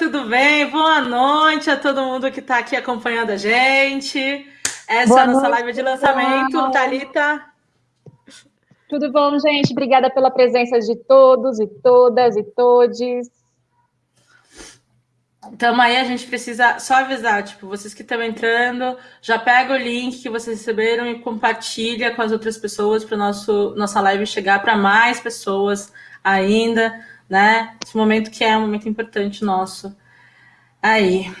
tudo bem? Boa noite a todo mundo que está aqui acompanhando a gente. Essa Boa é a nossa noite, live de lançamento. Thalita. Tudo bom, gente? Obrigada pela presença de todos e todas e todes. Então aí a gente precisa só avisar, tipo, vocês que estão entrando, já pega o link que vocês receberam e compartilha com as outras pessoas para nosso nossa live chegar para mais pessoas ainda, né? Esse momento que é um momento importante nosso. Aí,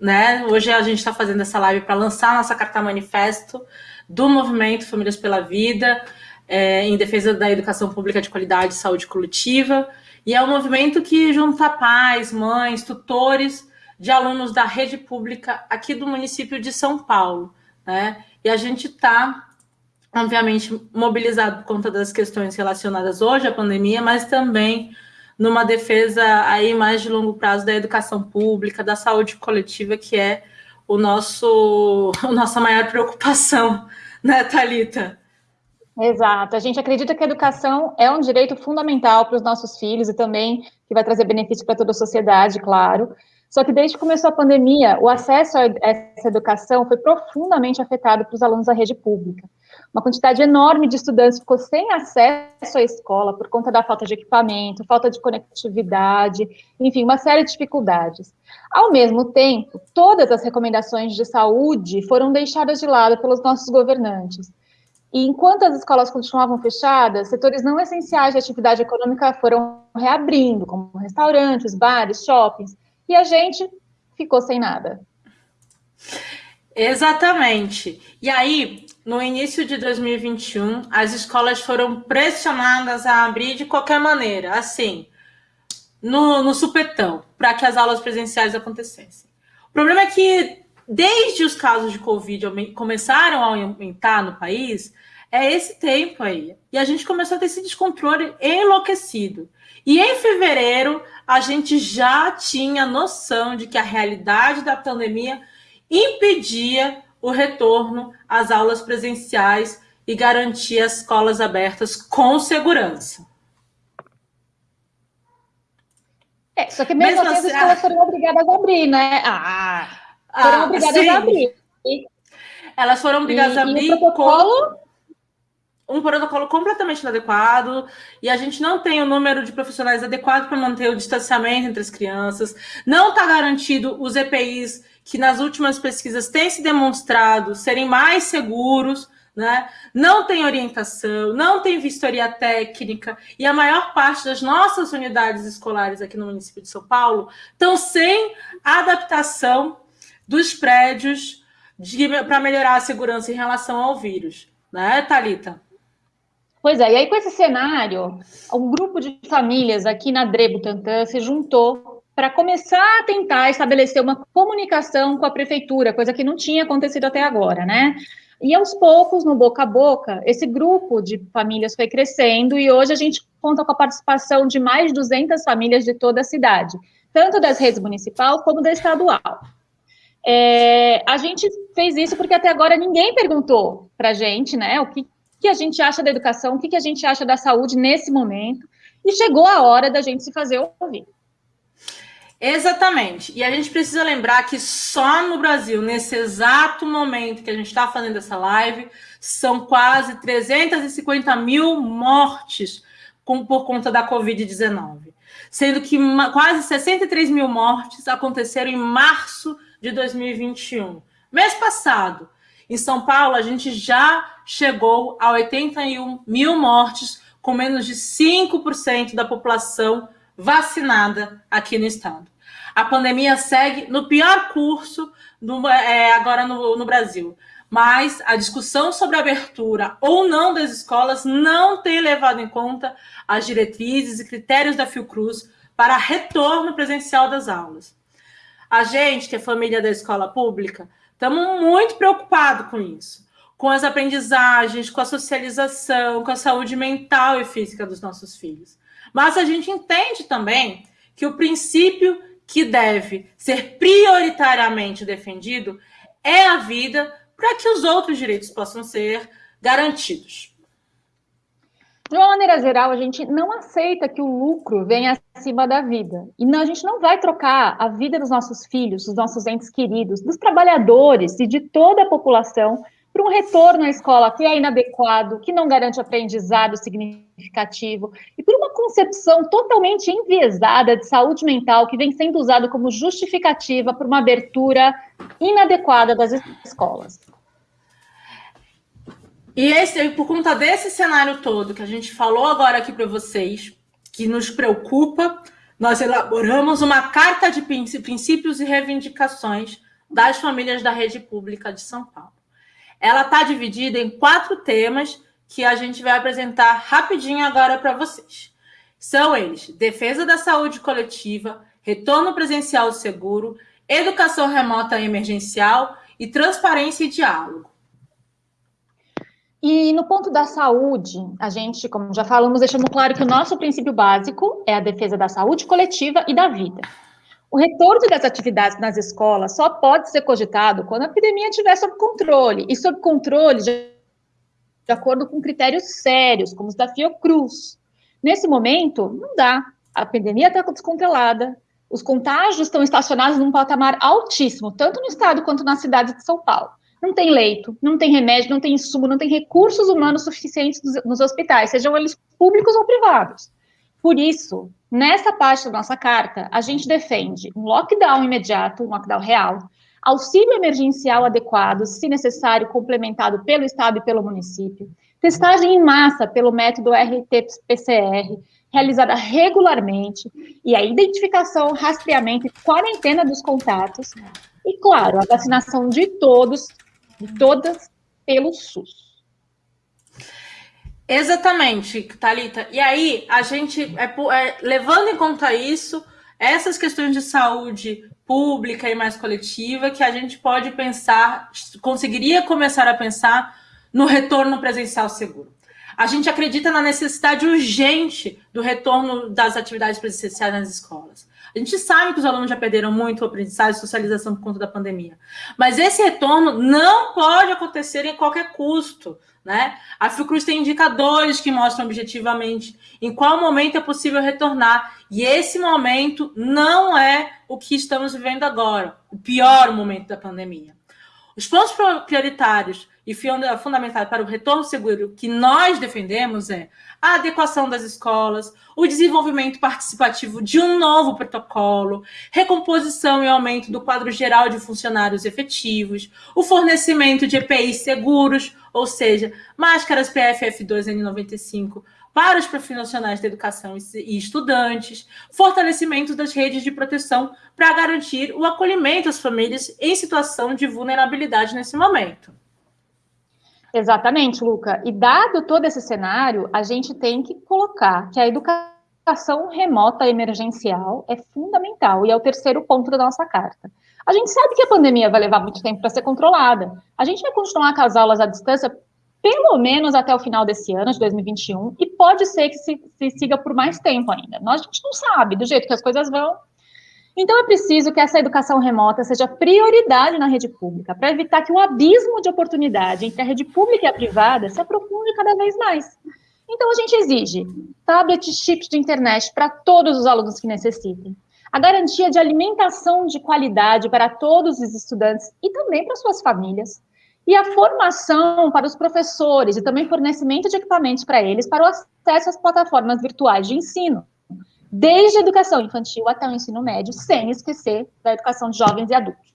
né? Hoje a gente está fazendo essa live para lançar nossa carta manifesto do movimento Famílias pela Vida, é, em defesa da educação pública de qualidade e saúde coletiva. E é um movimento que junta pais, mães, tutores de alunos da rede pública aqui do município de São Paulo. Né? E a gente está, obviamente, mobilizado por conta das questões relacionadas hoje à pandemia, mas também numa defesa aí mais de longo prazo da educação pública, da saúde coletiva, que é o nosso, a nossa maior preocupação, né, Thalita? Exato. A gente acredita que a educação é um direito fundamental para os nossos filhos e também que vai trazer benefício para toda a sociedade, claro. Só que desde que começou a pandemia, o acesso a essa educação foi profundamente afetado para os alunos da rede pública. Uma quantidade enorme de estudantes ficou sem acesso à escola por conta da falta de equipamento, falta de conectividade, enfim, uma série de dificuldades. Ao mesmo tempo, todas as recomendações de saúde foram deixadas de lado pelos nossos governantes. E enquanto as escolas continuavam fechadas, setores não essenciais de atividade econômica foram reabrindo, como restaurantes, bares, shoppings, e a gente ficou sem nada. Exatamente. E aí, no início de 2021, as escolas foram pressionadas a abrir de qualquer maneira, assim, no, no supetão, para que as aulas presenciais acontecessem. O problema é que, desde os casos de Covid começaram a aumentar no país, é esse tempo aí. E a gente começou a ter esse descontrole enlouquecido. E em fevereiro, a gente já tinha noção de que a realidade da pandemia impedia o retorno às aulas presenciais e garantia as escolas abertas com segurança. É, só que mesmo, mesmo assim, as assim, escolas foram obrigadas a abrir, né? Ah, foram ah, obrigadas sim. a abrir. Elas foram obrigadas e, a abrir. E o protocolo um protocolo completamente inadequado e a gente não tem o número de profissionais adequado para manter o distanciamento entre as crianças, não está garantido os EPIs que nas últimas pesquisas têm se demonstrado serem mais seguros, né? não tem orientação, não tem vistoria técnica, e a maior parte das nossas unidades escolares aqui no município de São Paulo estão sem adaptação dos prédios para melhorar a segurança em relação ao vírus. Né, Thalita? Pois é, e aí com esse cenário, um grupo de famílias aqui na Dre Butantã se juntou para começar a tentar estabelecer uma comunicação com a prefeitura, coisa que não tinha acontecido até agora, né? E aos poucos, no boca a boca, esse grupo de famílias foi crescendo e hoje a gente conta com a participação de mais de 200 famílias de toda a cidade, tanto das redes municipal como da estadual. É, a gente fez isso porque até agora ninguém perguntou para a gente, né, o que, que a gente acha da educação, o que, que a gente acha da saúde nesse momento, e chegou a hora da gente se fazer ouvir. Exatamente. E a gente precisa lembrar que só no Brasil, nesse exato momento que a gente está fazendo essa live, são quase 350 mil mortes com, por conta da Covid-19. Sendo que quase 63 mil mortes aconteceram em março de 2021. Mês passado, em São Paulo, a gente já chegou a 81 mil mortes, com menos de 5% da população vacinada aqui no estado. A pandemia segue no pior curso é, agora no, no Brasil. Mas a discussão sobre a abertura ou não das escolas não tem levado em conta as diretrizes e critérios da Fiocruz para retorno presencial das aulas. A gente, que é família da escola pública, Estamos muito preocupados com isso, com as aprendizagens, com a socialização, com a saúde mental e física dos nossos filhos. Mas a gente entende também que o princípio que deve ser prioritariamente defendido é a vida para que os outros direitos possam ser garantidos. De uma maneira geral, a gente não aceita que o lucro venha acima da vida. E não, a gente não vai trocar a vida dos nossos filhos, dos nossos entes queridos, dos trabalhadores e de toda a população por um retorno à escola que é inadequado, que não garante aprendizado significativo, e por uma concepção totalmente enviesada de saúde mental que vem sendo usado como justificativa por uma abertura inadequada das escolas. E esse, por conta desse cenário todo que a gente falou agora aqui para vocês, que nos preocupa, nós elaboramos uma carta de princípios e reivindicações das famílias da rede pública de São Paulo. Ela está dividida em quatro temas que a gente vai apresentar rapidinho agora para vocês. São eles: defesa da saúde coletiva, retorno presencial seguro, educação remota emergencial e transparência e diálogo. E no ponto da saúde, a gente, como já falamos, deixamos claro que o nosso princípio básico é a defesa da saúde coletiva e da vida. O retorno das atividades nas escolas só pode ser cogitado quando a epidemia estiver sob controle, e sob controle de, acordo com critérios sérios, como os da Fiocruz. Nesse momento, não dá. A epidemia está descontrolada, os contágios estão estacionados num patamar altíssimo, tanto no estado quanto na cidade de São Paulo não tem leito, não tem remédio, não tem insumo, não tem recursos humanos suficientes nos hospitais, sejam eles públicos ou privados. Por isso, nessa parte da nossa carta, a gente defende um lockdown imediato, um lockdown real, auxílio emergencial adequado, se necessário, complementado pelo Estado e pelo município, testagem em massa pelo método RT-PCR, realizada regularmente, e a identificação, rastreamento e quarentena dos contatos, e, claro, a vacinação de todos todas pelo SUS. Exatamente, Talita. E aí a gente é, é, levando em conta isso, essas questões de saúde pública e mais coletiva, que a gente pode pensar, conseguiria começar a pensar no retorno presencial seguro. A gente acredita na necessidade urgente do retorno das atividades presenciais nas escolas. A gente sabe que os alunos já perderam muito o aprendizagem e socialização por conta da pandemia. Mas esse retorno não pode acontecer em qualquer custo. Né? A Fiocruz tem indicadores que mostram objetivamente em qual momento é possível retornar. E esse momento não é o que estamos vivendo agora, o pior momento da pandemia. Os pontos prioritários e fundamentais para o retorno seguro que nós defendemos é a adequação das escolas, o desenvolvimento participativo de um novo protocolo, recomposição e aumento do quadro geral de funcionários efetivos, o fornecimento de EPIs seguros, ou seja, máscaras PFF2N95 para os profissionais da educação e estudantes, fortalecimento das redes de proteção para garantir o acolhimento às famílias em situação de vulnerabilidade nesse momento. Exatamente, Luca. E dado todo esse cenário, a gente tem que colocar que a educação remota emergencial é fundamental e é o terceiro ponto da nossa carta. A gente sabe que a pandemia vai levar muito tempo para ser controlada. A gente vai continuar com as aulas à distância pelo menos até o final desse ano, de 2021, e pode ser que se, se siga por mais tempo ainda. Nós a gente não sabe, do jeito que as coisas vão, então, é preciso que essa educação remota seja prioridade na rede pública, para evitar que o abismo de oportunidade entre a rede pública e a privada se aprofunde cada vez mais. Então, a gente exige tablets, chips de internet para todos os alunos que necessitem, a garantia de alimentação de qualidade para todos os estudantes e também para suas famílias, e a formação para os professores e também fornecimento de equipamentos para eles para o acesso às plataformas virtuais de ensino desde a educação infantil até o ensino médio, sem esquecer da educação de jovens e adultos.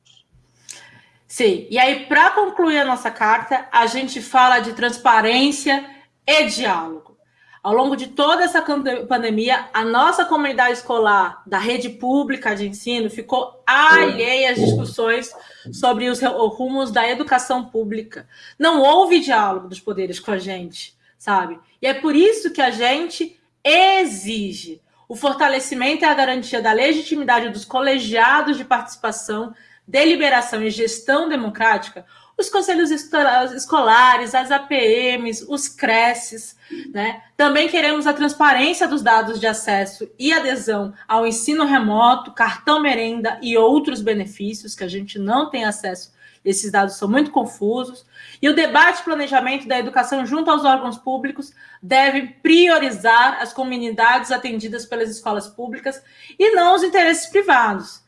Sim, e aí, para concluir a nossa carta, a gente fala de transparência e diálogo. Ao longo de toda essa pandemia, a nossa comunidade escolar da rede pública de ensino ficou alheia às discussões sobre os rumos da educação pública. Não houve diálogo dos poderes com a gente, sabe? E é por isso que a gente exige o fortalecimento e a garantia da legitimidade dos colegiados de participação, deliberação e gestão democrática, os conselhos escolares, as APMs, os CRECES, né? Também queremos a transparência dos dados de acesso e adesão ao ensino remoto, cartão merenda e outros benefícios que a gente não tem acesso esses dados são muito confusos. E o debate e planejamento da educação junto aos órgãos públicos deve priorizar as comunidades atendidas pelas escolas públicas e não os interesses privados.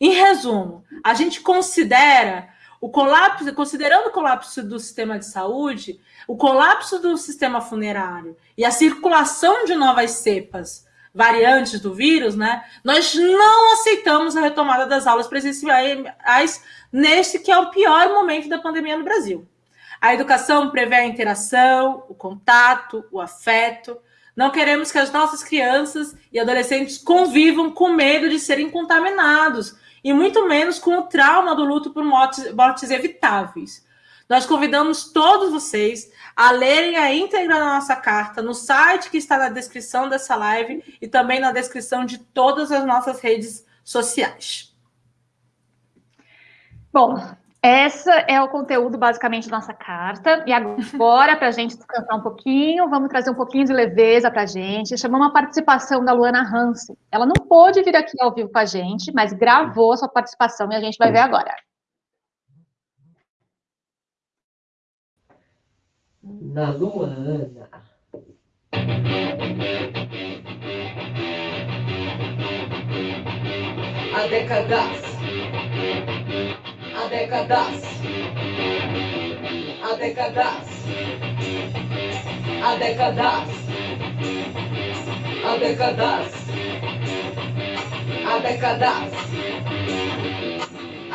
Em resumo, a gente considera o colapso, considerando o colapso do sistema de saúde, o colapso do sistema funerário e a circulação de novas cepas variantes do vírus, né? Nós não aceitamos a retomada das aulas presenciais nesse que é o pior momento da pandemia no Brasil. A educação prevê a interação, o contato, o afeto. Não queremos que as nossas crianças e adolescentes convivam com medo de serem contaminados e muito menos com o trauma do luto por mortes, mortes evitáveis. Nós convidamos todos vocês a lerem a íntegra da nossa carta no site que está na descrição dessa live e também na descrição de todas as nossas redes sociais. Bom, esse é o conteúdo basicamente da nossa carta. E agora, para a gente descansar um pouquinho, vamos trazer um pouquinho de leveza para a gente. Chamamos a participação da Luana Hansen. Ela não pôde vir aqui ao vivo com a gente, mas gravou a sua participação e a gente vai ver agora. Na Luana. A décadas, a décadas, a décadas, a décadas, a décadas, a décadas.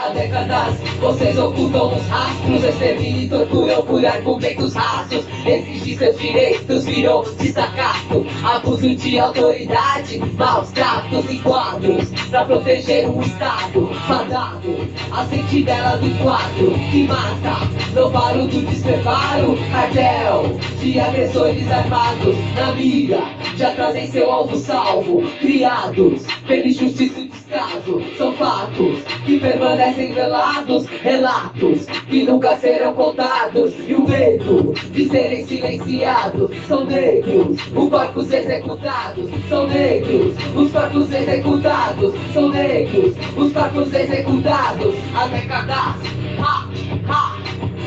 Há décadas vocês ocultam os rastros, exterminam e torturam por argumentos rasos. Exigir seus direitos virou desacato, abuso de autoridade, maus tratos e quadros. Pra proteger um Estado fadado. A sentinela do quadro que mata, no barulho do despreparo, cartel de agressores armados. Na mira, já trazem seu alvo salvo, criados pela injustiça descaso. São fatos que permanecem velados relatos que nunca serão contados e o medo de serem silenciados são negros os corpos executados são negros os corpos executados são negros os corpos executados há décadas ha, ha,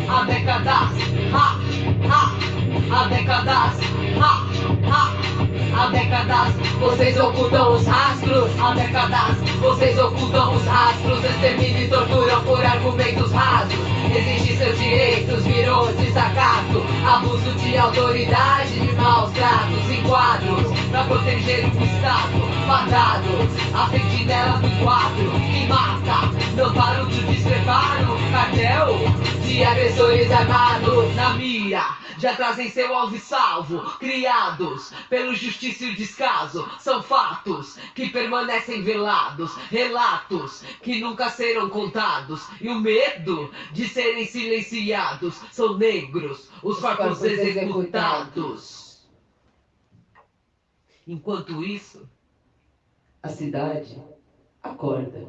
há décadas ha, ha, há décadas ha, ha. Há décadas vocês ocultam os rastros. Há décadas vocês ocultam os rastros. Exterminam e torturam por argumentos rasos. Exigir seus direitos virou desacato. Abuso de autoridade, de maus tratos e quadros. Pra proteger o Estado fadado. A sentinela do quadro que mata. Não paro de despreparo. Cartel de agressores armados na mira já trazem seu alvo e salvo, criados pelo justiça e descaso. São fatos que permanecem velados, relatos que nunca serão contados. E o medo de serem silenciados são negros, os corpos executados. Enquanto isso, a cidade acorda.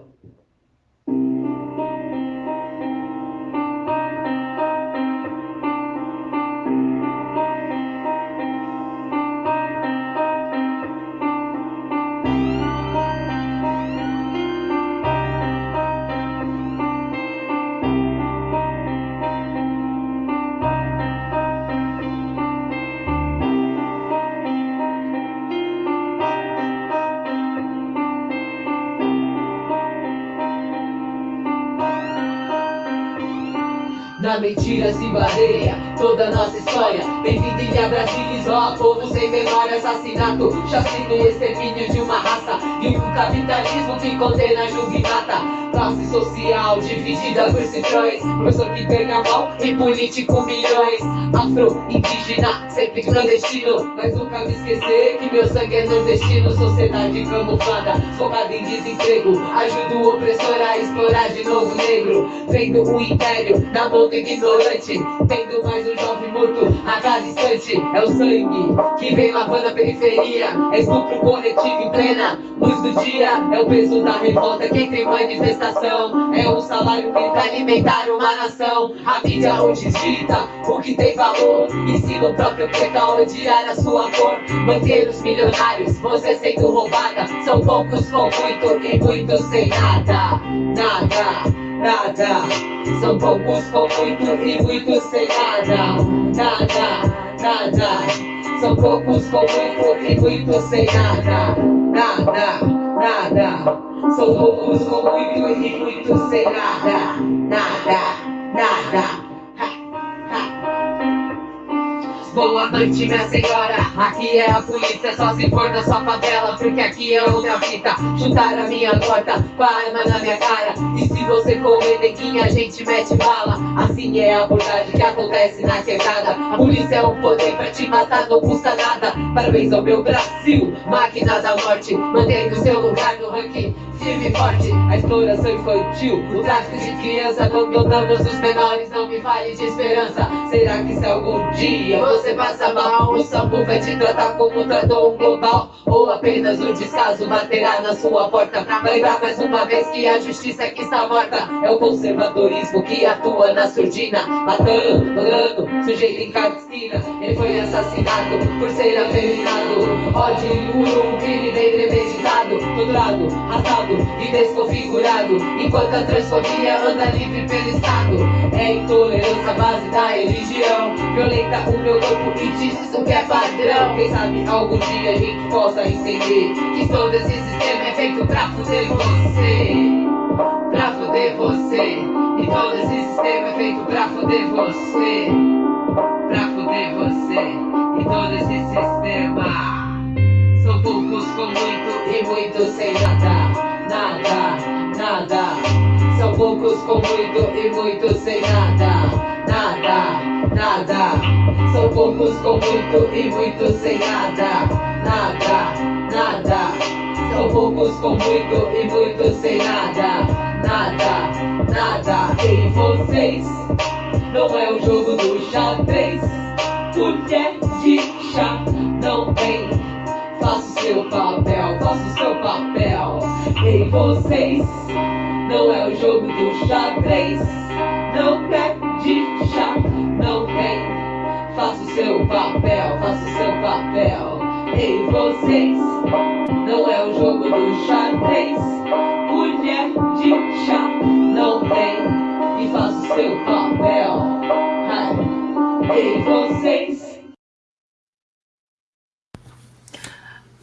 Mentira se baseia toda nossa história. Bem-vindo Ilha Brasilis, ó Povo sem memória, assassinato. Chacina e extermínio de uma raça. E um capitalismo que condena, julga e mata Classe social dividida por cifrões Professor que mal e político milhões. Afro-indígena, sempre clandestino. Mas nunca me esquecer que meu sangue é nordestino. Sociedade camuflada, focada em desemprego. Ajuda o opressor a explorar de novo negro. Vendo o império na mão do ignorante. Tendo mais um jovem morto a cada instante É o sangue que vem lavando a periferia. É estupro coletivo em plena luz do dia. É o peso da revolta, quem tem manifestação. É um salário pra alimentar uma nação. A mídia hoje digita o que tem valor. Ensina o próprio a odiar a sua cor. Manter os milionários, você sendo roubada. São poucos com muito e muitos sem nada Nada nada. São poucos com muito e muitos sem nada, nada, nada. São poucos com muito e muitos sem nada, nada, nada. São poucos com muito e muitos sem nada, nada, nada. Boa noite, minha senhora. Aqui é a polícia, só se for da sua favela. Porque aqui é outra fita. Chutar a minha porta com a arma na minha cara. E se você correr, neguinha, a gente mete bala. Assim é a abordagem que acontece na quebrada. A polícia é um poder pra te matar, não custa nada. Parabéns ao meu Brasil, máquina da morte. Mantendo seu lugar no ranking forte. A exploração infantil, o tráfico de criança. Abandonamos os menores, não me fale de esperança. Será que se algum dia você passa mal O sampo vai te tratar como tratou um global Ou apenas o descaso baterá na sua porta Pra lembrar mais uma vez que a justiça é que está morta É o conservadorismo que atua na surdina Matando, mandando, sujeito em cada esquina Ele foi assassinado por ser afeminado Ódio um crime bem premeditado Torturado, e desconfigurado Enquanto a transfobia anda livre pelo Estado. É intolerância base da religião Violenta o meu corpo que diz isso que é padrão. Quem sabe algum dia a gente possa entender Que todo esse sistema é feito pra fuder você. Pra fuder você. E todo esse sistema é feito pra fuder você. Pra fuder você. E todo esse sistema São poucos com muito e muitos sem nada Nada, nada São poucos com muito e muitos sem nada Nada nada. São poucos com muito e muitos sem nada, nada, nada. São poucos com muito e muitos sem nada, nada, nada. E vocês, não é o jogo do xadrez. Mulher de chá não tem. Faça o seu papel, faça o seu papel. E vocês, não é o jogo do xadrez. Não quer de chá não tem. Faça o seu papel, faça o seu papel. Ei, vocês, não é o jogo do xadrez. Mulher de chá não tem. E faça o seu papel. Ei, vocês.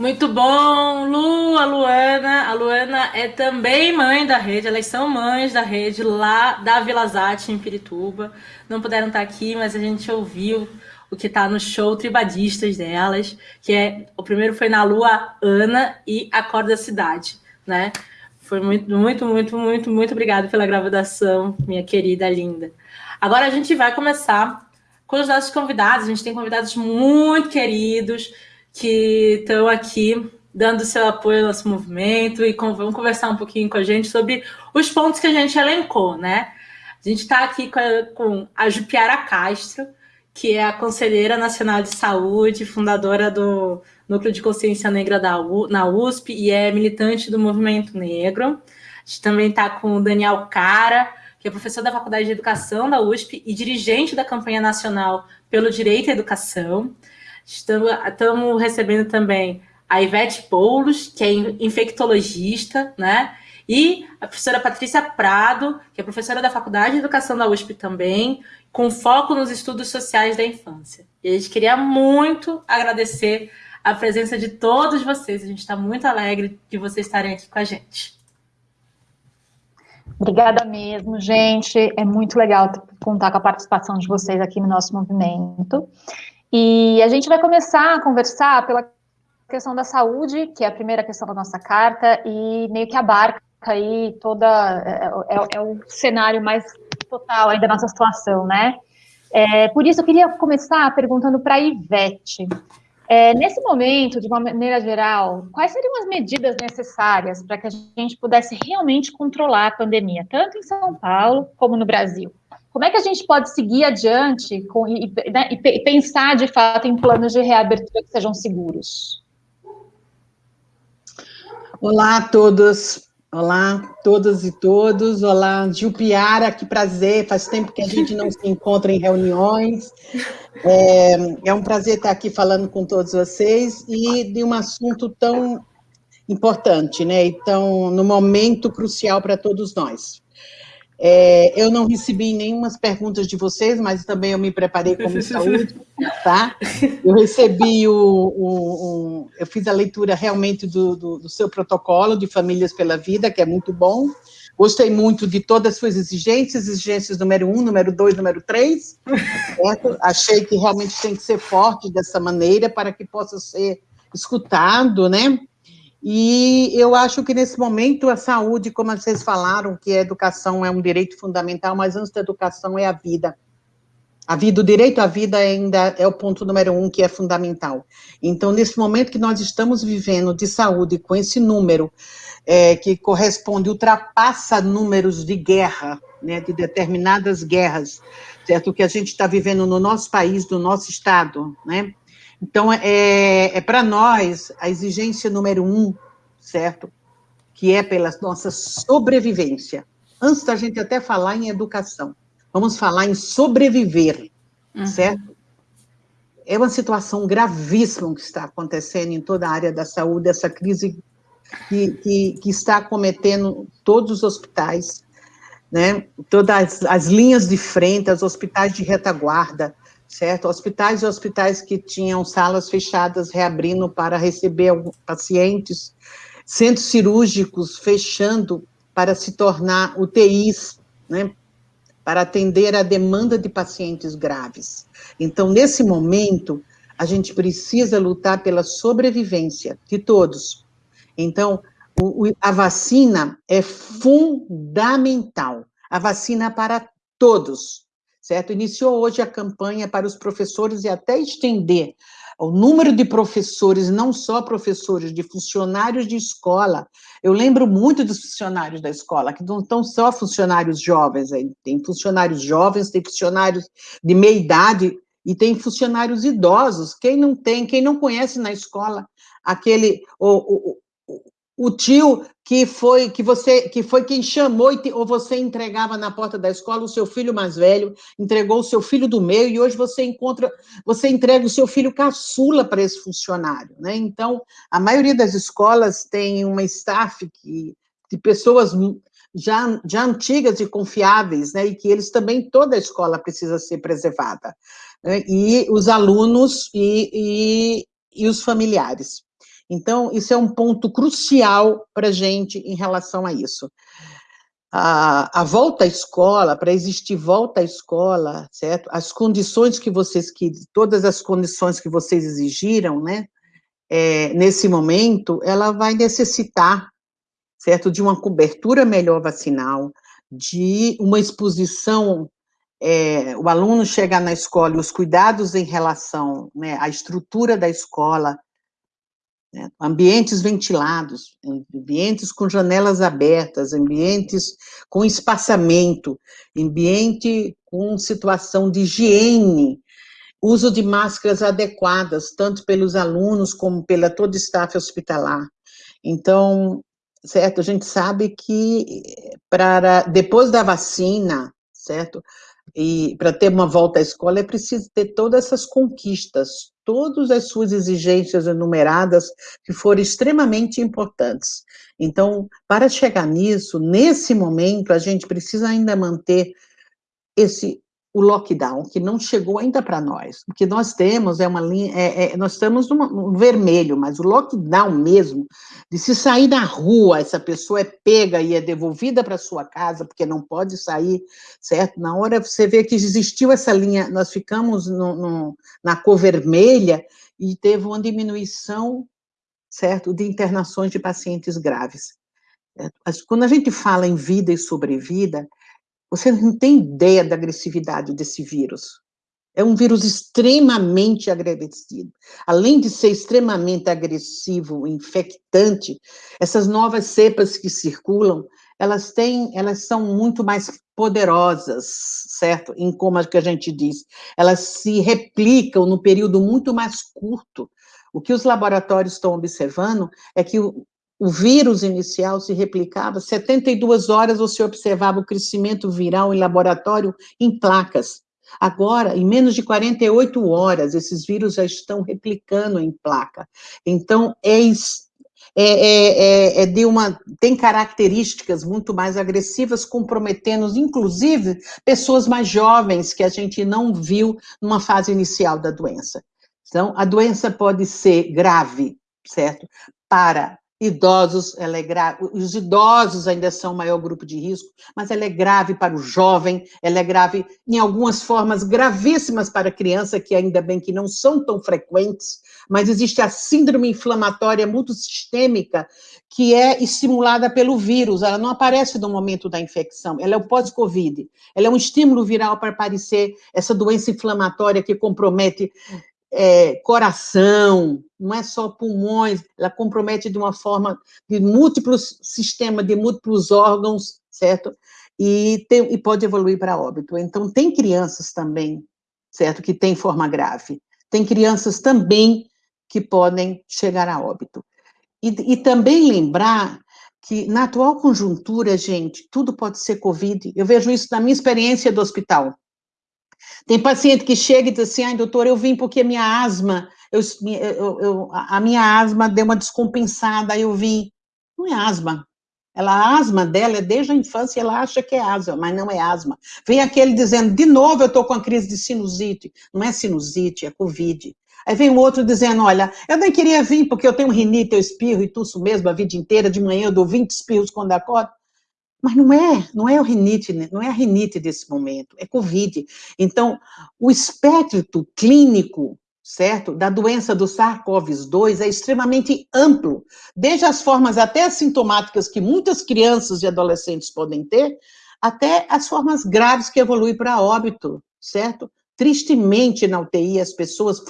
Muito bom, Lu, a Luana. A Luana é também mãe da rede, elas são mães da rede lá da Vila Zate, em Pirituba. Não puderam estar aqui, mas a gente ouviu o que está no show Tribadistas delas, que é o primeiro foi na Lua Ana e Acorda Cidade, né? Foi muito, muito, muito, muito, muito obrigada pela gravação, minha querida linda. Agora a gente vai começar com os nossos convidados. A gente tem convidados muito queridos que estão aqui dando seu apoio ao nosso movimento e com, vão conversar um pouquinho com a gente sobre os pontos que a gente elencou, né? A gente está aqui com a, com a Jupiara Castro, que é a Conselheira Nacional de Saúde, fundadora do Núcleo de Consciência Negra da U, na USP e é militante do movimento negro. A gente também está com o Daniel Cara, que é professor da Faculdade de Educação da USP e dirigente da campanha nacional pelo direito à educação. Estamos, recebendo também a Ivete Poulos, que é infectologista, né? E a professora Patrícia Prado, que é professora da Faculdade de Educação da USP também, com foco nos estudos sociais da infância. E a gente queria muito agradecer a presença de todos vocês. A gente está muito alegre de vocês estarem aqui com a gente. Obrigada mesmo, gente. É muito legal contar com a participação de vocês aqui no nosso movimento. E a gente vai começar a conversar pela questão da saúde, que é a primeira questão da nossa carta, e meio que abarca aí toda, é, é, é o cenário mais total aí da nossa situação, né? É, por isso, eu queria começar perguntando para a Ivete. É, nesse momento, de uma maneira geral, quais seriam as medidas necessárias para que a gente pudesse realmente controlar a pandemia, tanto em São Paulo como no Brasil? Como é que a gente pode seguir adiante com, e, né, e pensar, de fato, em planos de reabertura que sejam seguros? Olá a todos, olá todas e todos, olá Jupiara, que prazer, faz tempo que a gente não se encontra em reuniões, é, é um prazer estar aqui falando com todos vocês e de um assunto tão importante, né, e tão, no momento crucial para todos nós. É, eu não recebi nenhumas perguntas de vocês, mas também eu me preparei como saúde, tá? Eu recebi o, o, o, eu fiz a leitura realmente do, do, do, seu protocolo de Famílias pela Vida, que é muito bom. Gostei muito de todas as suas exigências, exigências número um, número dois, número três. Certo? Achei que realmente tem que ser forte dessa maneira para que possa ser escutado, né? E eu acho que nesse momento a saúde, como vocês falaram, que a educação é um direito fundamental, mas antes da educação é a vida. A vida, o direito à vida ainda é o ponto número um que é fundamental. Então, nesse momento que nós estamos vivendo de saúde, com esse número é, que corresponde, ultrapassa números de guerra, né, de determinadas guerras, certo? Que a gente está vivendo no nosso país, no nosso estado, né? Então, é, é para nós a exigência número um, certo? Que é pela nossa sobrevivência. Antes da gente até falar em educação, vamos falar em sobreviver, uhum. certo? É uma situação gravíssima que está acontecendo em toda a área da saúde, essa crise que, que, que está cometendo todos os hospitais, né? todas as, as linhas de frente, os hospitais de retaguarda, certo? Hospitais e hospitais que tinham salas fechadas reabrindo para receber pacientes, centros cirúrgicos fechando para se tornar UTIs, né? Para atender a demanda de pacientes graves. Então, nesse momento, a gente precisa lutar pela sobrevivência de todos. Então, o, a vacina é fundamental. A vacina para todos, certo? Iniciou hoje a campanha para os professores e até estender o número de professores, não só professores, de funcionários de escola. Eu lembro muito dos funcionários da escola, que não estão só funcionários jovens, tem funcionários jovens, tem funcionários de meia idade e tem funcionários idosos. Quem não tem, quem não conhece na escola aquele o, o, o tio que foi que você que foi quem chamou te, ou você entregava na porta da escola o seu filho mais velho, entregou o seu filho do meio e hoje você encontra, você entrega o seu filho caçula para esse funcionário, né? Então, a maioria das escolas tem uma staff que de pessoas já, já antigas e confiáveis, né? E que eles também toda a escola precisa ser preservada, né? e os alunos e, e, e os familiares. Então, isso é um ponto crucial para a gente em relação a isso. A, a volta à escola, para existir volta à escola, certo? As condições que vocês, que, todas as condições que vocês exigiram, né? É, nesse momento, ela vai necessitar, certo? De uma cobertura melhor vacinal, de uma exposição é, o aluno chegar na escola e os cuidados em relação né, à estrutura da escola, né? ambientes ventilados, ambientes com janelas abertas, ambientes com espaçamento, ambiente com situação de higiene, uso de máscaras adequadas, tanto pelos alunos como pela todo o staff hospitalar. Então, certo, a gente sabe que para depois da vacina, certo, e para ter uma volta à escola é preciso ter todas essas conquistas, todas as suas exigências enumeradas, que foram extremamente importantes. Então, para chegar nisso, nesse momento, a gente precisa ainda manter esse o lockdown, que não chegou ainda para nós. O que nós temos é uma linha, é, é, nós estamos no vermelho, mas o lockdown mesmo, de se sair na rua, essa pessoa é pega e é devolvida para sua casa, porque não pode sair, certo? Na hora você vê que existiu essa linha, nós ficamos no, no, na cor vermelha e teve uma diminuição, certo, de internações de pacientes graves. Quando a gente fala em vida e sobrevida, você não tem ideia da agressividade desse vírus. É um vírus extremamente agressivo. Além de ser extremamente agressivo, infectante, essas novas cepas que circulam, elas têm, elas são muito mais poderosas, certo? Em como é que a gente diz, elas se replicam no período muito mais curto. O que os laboratórios estão observando é que o, vírus inicial se replicava, 72 horas você observava o crescimento viral em laboratório em placas. Agora, em menos de 48 horas, esses vírus já estão replicando em placa. Então, é, é, é, é, é, de uma, tem características muito mais agressivas, comprometendo, inclusive, pessoas mais jovens que a gente não viu numa fase inicial da doença. Então, a doença pode ser grave, certo? Para idosos, ela é grave, os idosos ainda são o maior grupo de risco, mas ela é grave para o jovem, ela é grave em algumas formas gravíssimas para a criança, que ainda bem que não são tão frequentes, mas existe a síndrome inflamatória multissistêmica, que é estimulada pelo vírus, ela não aparece no momento da infecção, ela é o pós-Covid, ela é um estímulo viral para aparecer essa doença inflamatória que compromete é, coração, não é só pulmões, ela compromete de uma forma de múltiplos sistemas, de múltiplos órgãos, certo? E, tem, e pode evoluir para óbito. Então, tem crianças também, certo, que têm forma grave. Tem crianças também que podem chegar a óbito. E, e também lembrar que na atual conjuntura, gente, tudo pode ser Covid. Eu vejo isso na minha experiência do hospital. Tem paciente que chega e diz assim, ai, doutor, eu vim porque minha asma, eu, eu, eu, a minha asma deu uma descompensada, eu vim. Não é asma. Ela, a asma dela é desde a infância, ela acha que é asma, mas não é asma. Vem aquele dizendo, de novo eu estou com a crise de sinusite. Não é sinusite, é Covid. Aí vem o outro dizendo, olha, eu nem queria vir porque eu tenho rinite, eu espirro e tuço mesmo a vida inteira, de manhã eu dou 20 espirros quando acordo. Mas não é, não é o rinite, né? não é a rinite desse momento, é Covid. Então, o espectro clínico, certo, da doença do SARS-CoV-2 é extremamente amplo, desde as formas até assintomáticas que muitas crianças e adolescentes podem ter, até as formas graves que evoluem para óbito, certo? Tristemente na UTI, as pessoas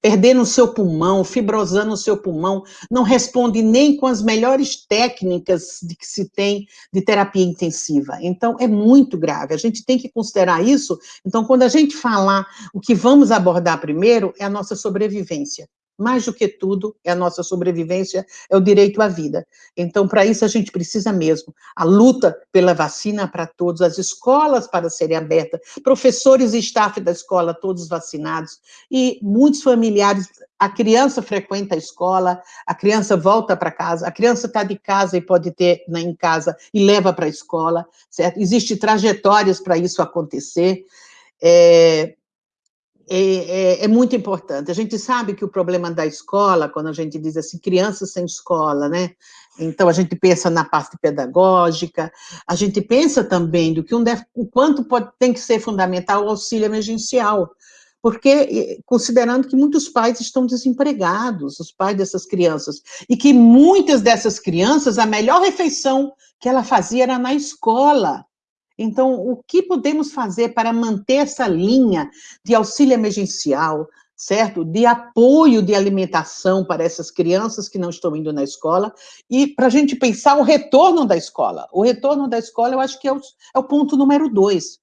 perdendo o seu pulmão, fibrosando o seu pulmão, não responde nem com as melhores técnicas de que se tem de terapia intensiva. Então, é muito grave, a gente tem que considerar isso. Então, quando a gente falar o que vamos abordar primeiro, é a nossa sobrevivência mais do que tudo, é a nossa sobrevivência, é o direito à vida. Então, para isso, a gente precisa mesmo. A luta pela vacina para todos, as escolas para serem abertas, professores e staff da escola todos vacinados, e muitos familiares, a criança frequenta a escola, a criança volta para casa, a criança está de casa e pode ter né, em casa e leva para a escola, certo? Existem trajetórias para isso acontecer. É, é, é, é, muito importante. A gente sabe que o problema da escola, quando a gente diz assim, crianças sem escola, né? Então, a gente pensa na parte pedagógica, a gente pensa também do que um o quanto pode, tem que ser fundamental o auxílio emergencial, porque, considerando que muitos pais estão desempregados, os pais dessas crianças, e que muitas dessas crianças, a melhor refeição que ela fazia era na escola, então, o que podemos fazer para manter essa linha de auxílio emergencial, certo? De apoio de alimentação para essas crianças que não estão indo na escola, e para a gente pensar o retorno da escola. O retorno da escola, eu acho que é o, é o ponto número dois,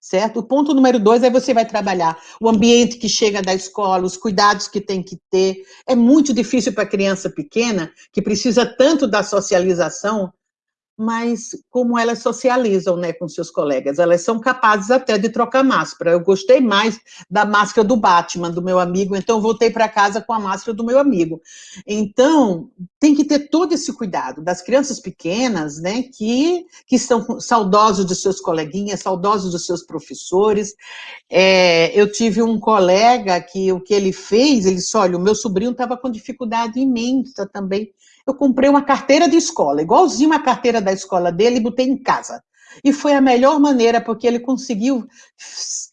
certo? O ponto número dois é você vai trabalhar o ambiente que chega da escola, os cuidados que tem que ter. É muito difícil para a criança pequena, que precisa tanto da socialização, mas como elas socializam né, com seus colegas, elas são capazes até de trocar máscara. Eu gostei mais da máscara do Batman, do meu amigo, então voltei para casa com a máscara do meu amigo. Então, tem que ter todo esse cuidado das crianças pequenas, né, que, que estão saudosos dos seus coleguinhas, saudosos dos seus professores. É, eu tive um colega que o que ele fez, ele disse, olha, o meu sobrinho estava com dificuldade imensa também eu comprei uma carteira de escola, igualzinho a carteira da escola dele, e botei em casa. E foi a melhor maneira, porque ele conseguiu,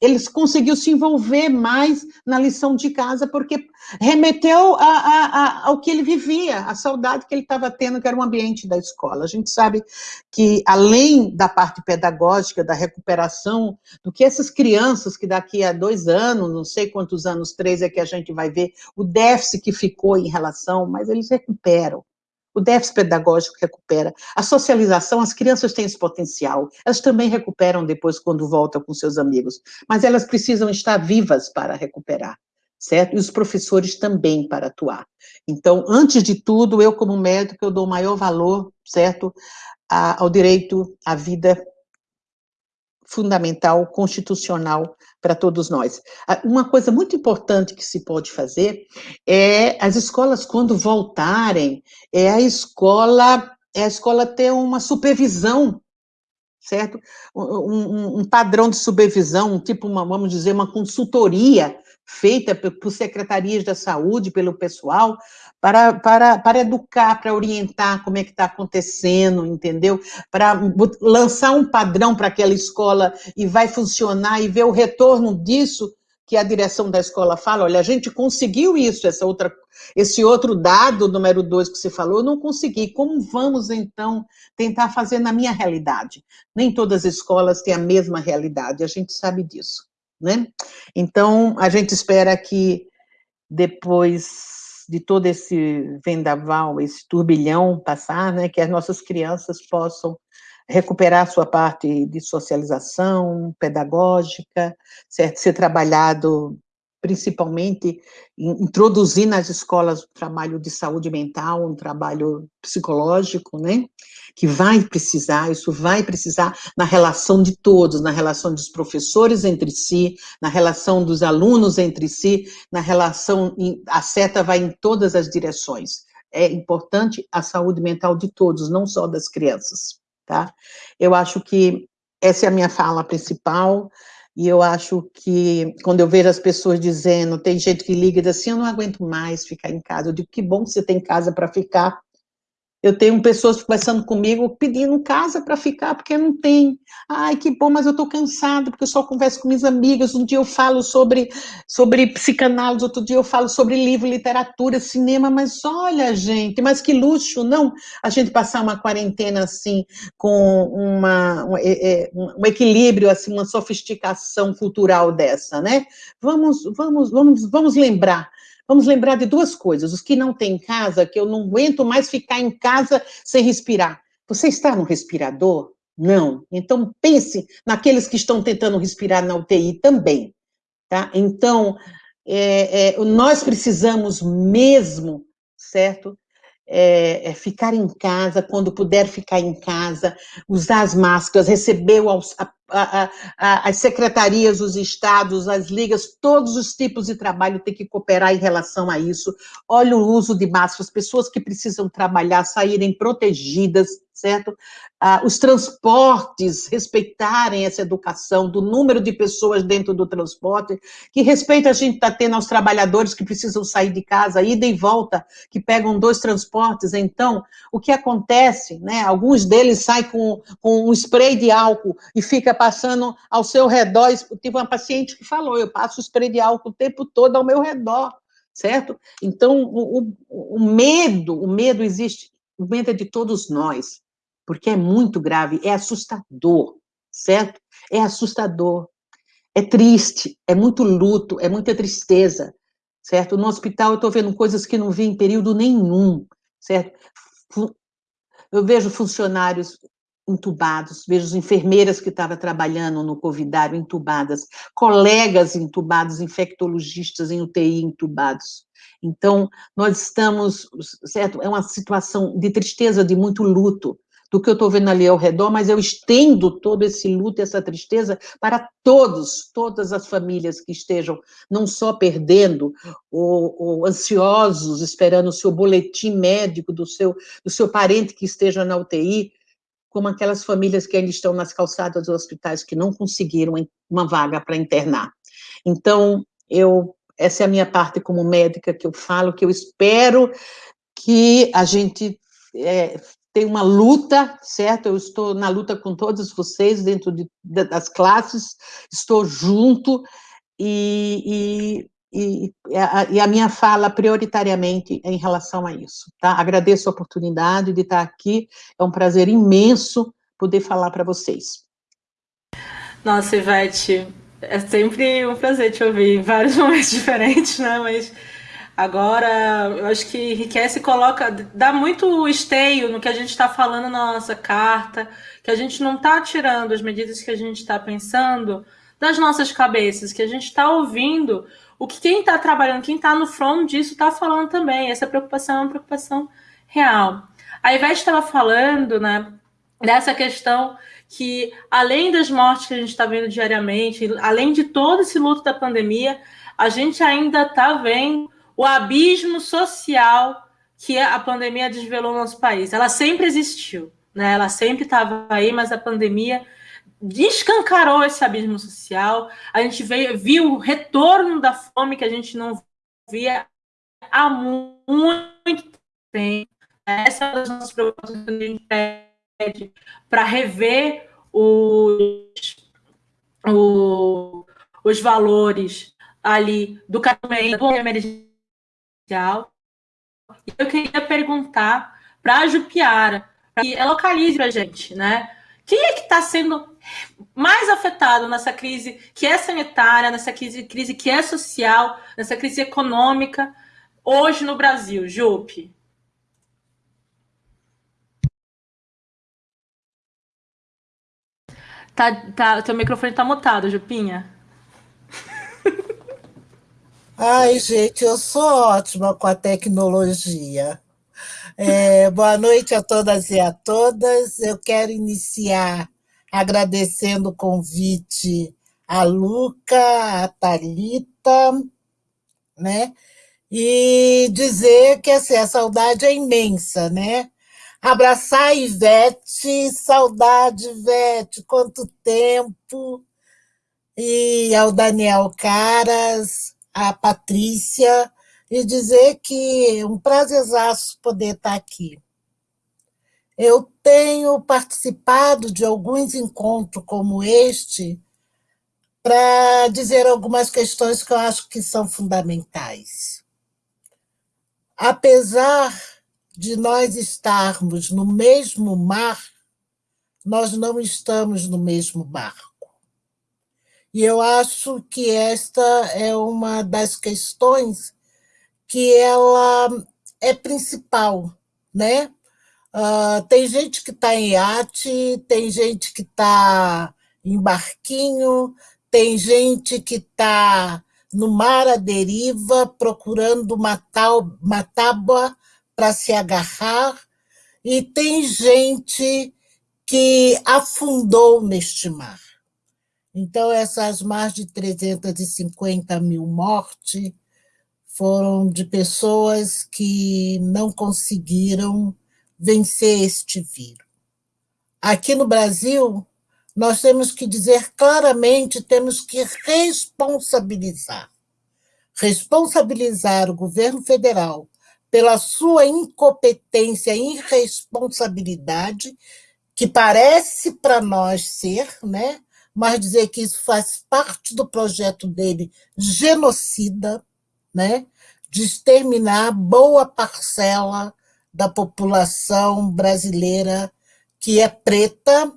ele conseguiu se envolver mais na lição de casa, porque remeteu a, a, a, ao que ele vivia, a saudade que ele estava tendo, que era o ambiente da escola. A gente sabe que, além da parte pedagógica, da recuperação, do que essas crianças, que daqui a dois anos, não sei quantos anos, três é que a gente vai ver, o déficit que ficou em relação, mas eles recuperam o déficit pedagógico recupera. A socialização, as crianças têm esse potencial, elas também recuperam depois quando voltam com seus amigos, mas elas precisam estar vivas para recuperar, certo? E os professores também para atuar. Então, antes de tudo, eu como médico, eu dou maior valor, certo, ao direito à vida fundamental, constitucional para todos nós. Uma coisa muito importante que se pode fazer é as escolas, quando voltarem, é a escola, é a escola ter uma supervisão certo? Um, um, um, padrão de supervisão, tipo uma, vamos dizer, uma consultoria feita por secretarias da saúde, pelo pessoal, para, para, para educar, para orientar como é que está acontecendo, entendeu? Para lançar um padrão para aquela escola e vai funcionar e ver o retorno disso que a direção da escola fala, olha, a gente conseguiu isso, essa outra, esse outro dado, número dois que você falou, eu não consegui. Como vamos, então, tentar fazer na minha realidade? Nem todas as escolas têm a mesma realidade, a gente sabe disso, né? Então, a gente espera que depois de todo esse vendaval, esse turbilhão passar, né, que as nossas crianças possam recuperar sua parte de socialização pedagógica, certo? ser trabalhado principalmente introduzir nas escolas o trabalho de saúde mental, um trabalho psicológico, né, que vai precisar, isso vai precisar na relação de todos, na relação dos professores entre si, na relação dos alunos entre si, na relação, a seta vai em todas as direções. É importante a saúde mental de todos, não só das crianças tá? Eu acho que essa é a minha fala principal, e eu acho que, quando eu vejo as pessoas dizendo, tem gente que liga e diz assim, eu não aguento mais ficar em casa, eu digo, que bom que você tem casa para ficar, eu tenho pessoas conversando comigo pedindo casa para ficar, porque não tem. Ai, que bom, mas eu estou cansada, porque eu só converso com minhas amigas. Um dia eu falo sobre, sobre psicanálise, outro dia eu falo sobre livro, literatura, cinema, mas olha, gente, mas que luxo, não? A gente passar uma quarentena assim, com uma, um, é, é, um equilíbrio, assim, uma sofisticação cultural dessa, né? Vamos, vamos, vamos, vamos lembrar Vamos lembrar de duas coisas. Os que não têm casa, que eu não aguento mais ficar em casa sem respirar. Você está no respirador? Não. Então, pense naqueles que estão tentando respirar na UTI também. Tá? Então, é, é, nós precisamos mesmo, certo? É, é, ficar em casa, quando puder ficar em casa, usar as máscaras, receber o, a, as secretarias, os estados, as ligas, todos os tipos de trabalho têm que cooperar em relação a isso. Olha o uso de máscaras, pessoas que precisam trabalhar, saírem protegidas, certo? Ah, os transportes respeitarem essa educação do número de pessoas dentro do transporte, que respeito a gente está tendo aos trabalhadores que precisam sair de casa, ida e volta, que pegam dois transportes, então, o que acontece, né, alguns deles saem com, com um spray de álcool e fica passando ao seu redor, tive uma paciente que falou, eu passo spray de álcool o tempo todo ao meu redor, certo? Então, o, o, o medo, o medo existe, o medo é de todos nós, porque é muito grave, é assustador, certo? É assustador, é triste, é muito luto, é muita tristeza, certo? No hospital eu estou vendo coisas que não vi em período nenhum, certo? Eu vejo funcionários entubados, vejo enfermeiras que estavam trabalhando no covidário entubadas, colegas entubados, infectologistas em UTI entubados. Então, nós estamos, certo, é uma situação de tristeza, de muito luto, do que eu estou vendo ali ao redor, mas eu estendo todo esse luto, essa tristeza para todos, todas as famílias que estejam não só perdendo ou, ou ansiosos, esperando o seu boletim médico do seu, do seu parente que esteja na UTI, como aquelas famílias que ainda estão nas calçadas dos hospitais que não conseguiram uma vaga para internar. Então, eu, essa é a minha parte como médica que eu falo, que eu espero que a gente é, tem uma luta, certo? Eu estou na luta com todos vocês dentro de, das classes, estou junto e, e, e, a, e, a, minha fala prioritariamente é em relação a isso, tá? Agradeço a oportunidade de estar aqui, é um prazer imenso poder falar para vocês. Nossa, Ivete, é sempre um prazer te ouvir em vários momentos diferentes, né? Mas Agora, eu acho que enriquece e coloca, dá muito esteio no que a gente está falando na nossa carta, que a gente não está tirando as medidas que a gente está pensando das nossas cabeças, que a gente está ouvindo o que quem está trabalhando, quem está no front disso está falando também. Essa preocupação é uma preocupação real. A Ivete estava falando, né, dessa questão que, além das mortes que a gente está vendo diariamente, além de todo esse luto da pandemia, a gente ainda está vendo o abismo social que a pandemia desvelou no nosso país. Ela sempre existiu, né? Ela sempre estava aí, mas a pandemia descancarou esse abismo social. A gente veio, viu o retorno da fome que a gente não via há muito tempo. Essa é uma das nossas preocupações que a gente pede para rever os, os valores ali do caminho eu queria perguntar para a Jupiara, que ela localize para a gente, né? Quem é que está sendo mais afetado nessa crise que é sanitária, nessa crise, crise que é social, nessa crise econômica hoje no Brasil, Jupe? Tá, tá, teu microfone está mutado, Jupinha. Ai, gente, eu sou ótima com a tecnologia. É, boa noite a todas e a todas. Eu quero iniciar agradecendo o convite a Luca, a Thalita, né? E dizer que assim, a saudade é imensa, né? Abraçar a Ivete, saudade, Ivete, quanto tempo! E ao Daniel Caras, a Patrícia e dizer que é um prazerzaço poder estar aqui. Eu tenho participado de alguns encontros como este para dizer algumas questões que eu acho que são fundamentais. Apesar de nós estarmos no mesmo mar, nós não estamos no mesmo barco. E eu acho que esta é uma das questões que ela é principal, né? Uh, tem gente que está em iate, tem gente que está em barquinho, tem gente que está no mar à deriva procurando uma, tal, uma tábua para se agarrar, e tem gente que afundou neste mar. Então, essas mais de 350 mil mortes foram de pessoas que não conseguiram vencer este vírus. Aqui no Brasil, nós temos que dizer claramente, temos que responsabilizar. Responsabilizar o governo federal pela sua incompetência e irresponsabilidade, que parece para nós ser, né? Mas dizer que isso faz parte do projeto dele genocida, né? de exterminar boa parcela da população brasileira que é preta,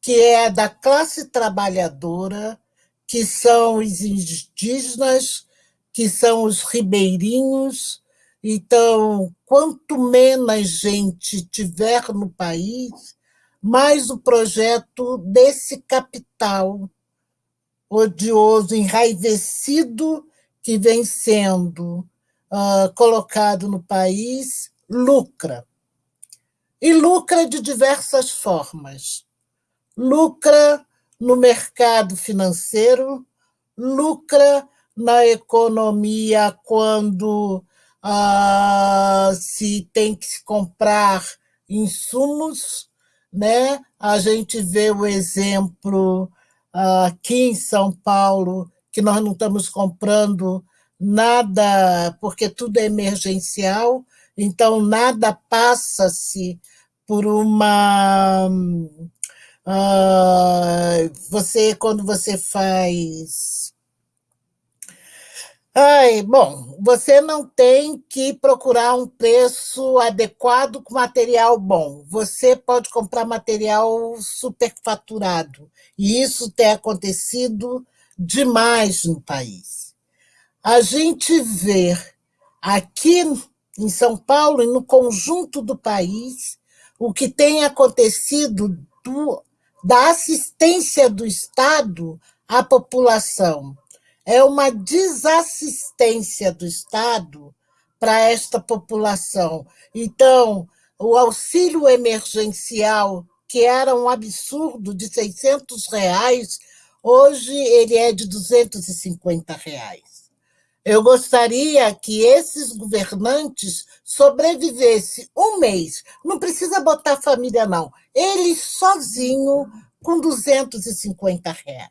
que é da classe trabalhadora, que são os indígenas, que são os ribeirinhos. Então, quanto menos gente tiver no país, mais o projeto desse capital odioso, enraivecido, que vem sendo uh, colocado no país, lucra. E lucra de diversas formas. Lucra no mercado financeiro, lucra na economia quando uh, se tem que se comprar insumos, né? A gente vê o exemplo ah, aqui em São Paulo, que nós não estamos comprando nada, porque tudo é emergencial, então nada passa-se por uma. Uh, você, quando você faz Ai, bom, você não tem que procurar um preço adequado com material bom. Você pode comprar material superfaturado. E isso tem acontecido demais no país. A gente vê aqui em São Paulo e no conjunto do país o que tem acontecido do, da assistência do Estado à população é uma desassistência do Estado para esta população. Então, o auxílio emergencial que era um absurdo de 600 reais, hoje ele é de 250 reais. Eu gostaria que esses governantes sobrevivessem um mês. Não precisa botar família, não. Ele sozinho, com 250 reais.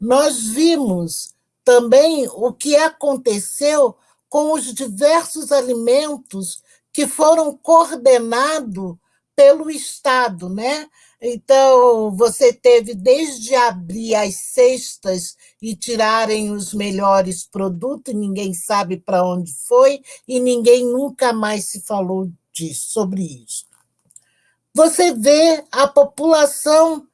Nós vimos também o que aconteceu com os diversos alimentos que foram coordenados pelo Estado, né? Então, você teve desde abrir as cestas e tirarem os melhores produtos, ninguém sabe para onde foi, e ninguém nunca mais se falou disso, sobre isso. Você vê a população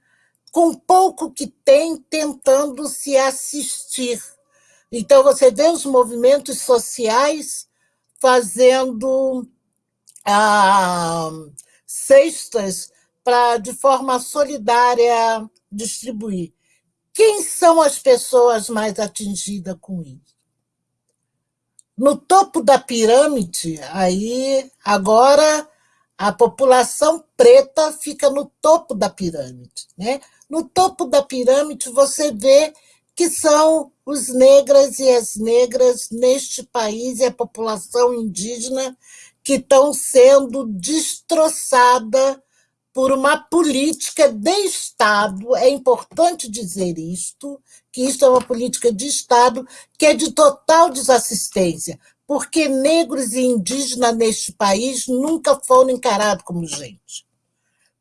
com pouco que tem tentando se assistir. Então, você vê os movimentos sociais fazendo ah, cestas para, de forma solidária, distribuir. Quem são as pessoas mais atingidas com isso? No topo da pirâmide, aí agora a população preta fica no topo da pirâmide. Né? No topo da pirâmide, você vê que são os negras e as negras neste país e a população indígena que estão sendo destroçada por uma política de Estado, é importante dizer isto, que isto é uma política de Estado que é de total desassistência, porque negros e indígenas neste país nunca foram encarados como gente.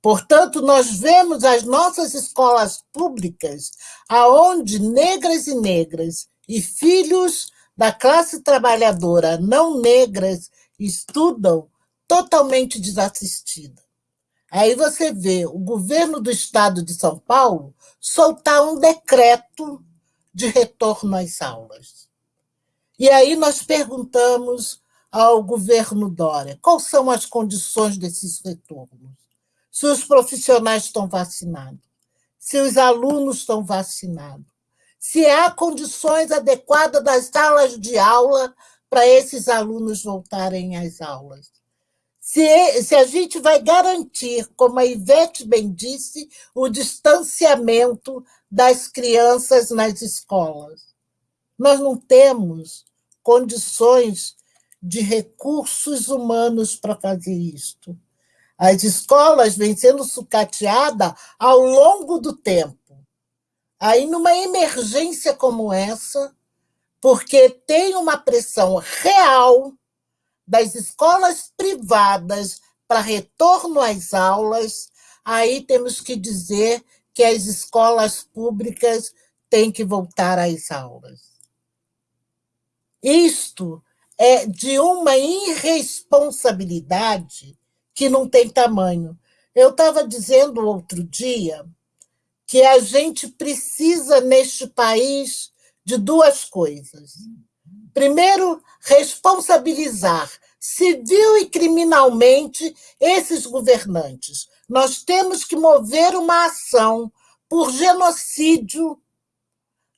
Portanto, nós vemos as nossas escolas públicas, aonde negras e negras e filhos da classe trabalhadora não negras estudam totalmente desassistidos. Aí você vê o governo do estado de São Paulo soltar um decreto de retorno às aulas. E aí nós perguntamos ao governo Dória quais são as condições desses retornos. Se os profissionais estão vacinados, se os alunos estão vacinados, se há condições adequadas das salas de aula para esses alunos voltarem às aulas. Se, se a gente vai garantir, como a Ivete bem disse, o distanciamento das crianças nas escolas. Nós não temos condições de recursos humanos para fazer isto. As escolas vêm sendo sucateadas ao longo do tempo. Aí, numa emergência como essa, porque tem uma pressão real das escolas privadas para retorno às aulas, aí temos que dizer que as escolas públicas têm que voltar às aulas. Isto é de uma irresponsabilidade que não tem tamanho. Eu estava dizendo outro dia que a gente precisa, neste país, de duas coisas. Primeiro, responsabilizar civil e criminalmente esses governantes. Nós temos que mover uma ação por genocídio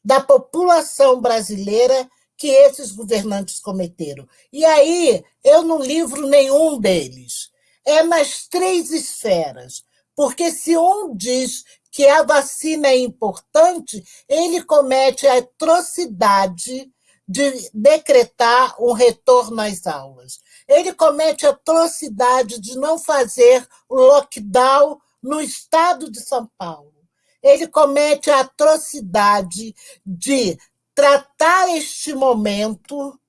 da população brasileira que esses governantes cometeram. E aí eu não livro nenhum deles. É nas três esferas. Porque se um diz que a vacina é importante, ele comete a atrocidade de decretar um retorno às aulas. Ele comete a atrocidade de não fazer o lockdown no estado de São Paulo. Ele comete a atrocidade de tratar este momento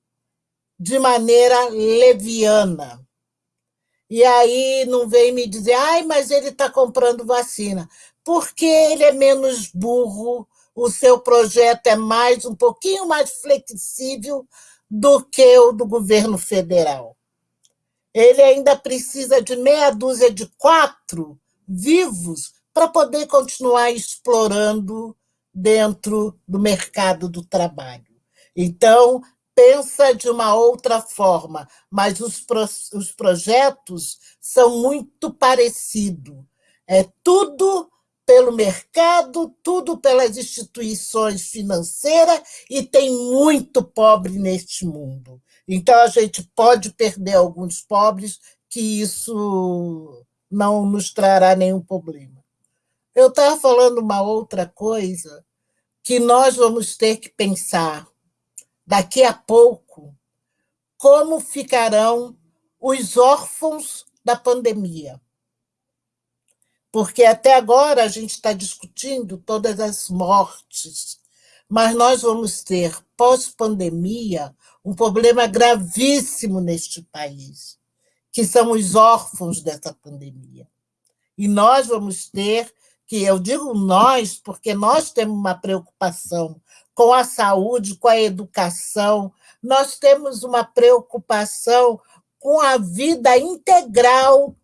de maneira leviana. E aí não vem me dizer, ai, mas ele está comprando vacina. Porque ele é menos burro, o seu projeto é mais um pouquinho mais flexível do que o do governo federal. Ele ainda precisa de meia dúzia de quatro vivos para poder continuar explorando dentro do mercado do trabalho. Então, pensa de uma outra forma, mas os, pro, os projetos são muito parecidos. É tudo pelo mercado, tudo pelas instituições financeiras, e tem muito pobre neste mundo. Então, a gente pode perder alguns pobres, que isso não nos trará nenhum problema. Eu estava falando uma outra coisa que nós vamos ter que pensar daqui a pouco como ficarão os órfãos da pandemia. Porque até agora a gente está discutindo todas as mortes, mas nós vamos ter, pós-pandemia, um problema gravíssimo neste país, que são os órfãos dessa pandemia. E nós vamos ter que eu digo nós, porque nós temos uma preocupação com a saúde, com a educação, nós temos uma preocupação com a vida integral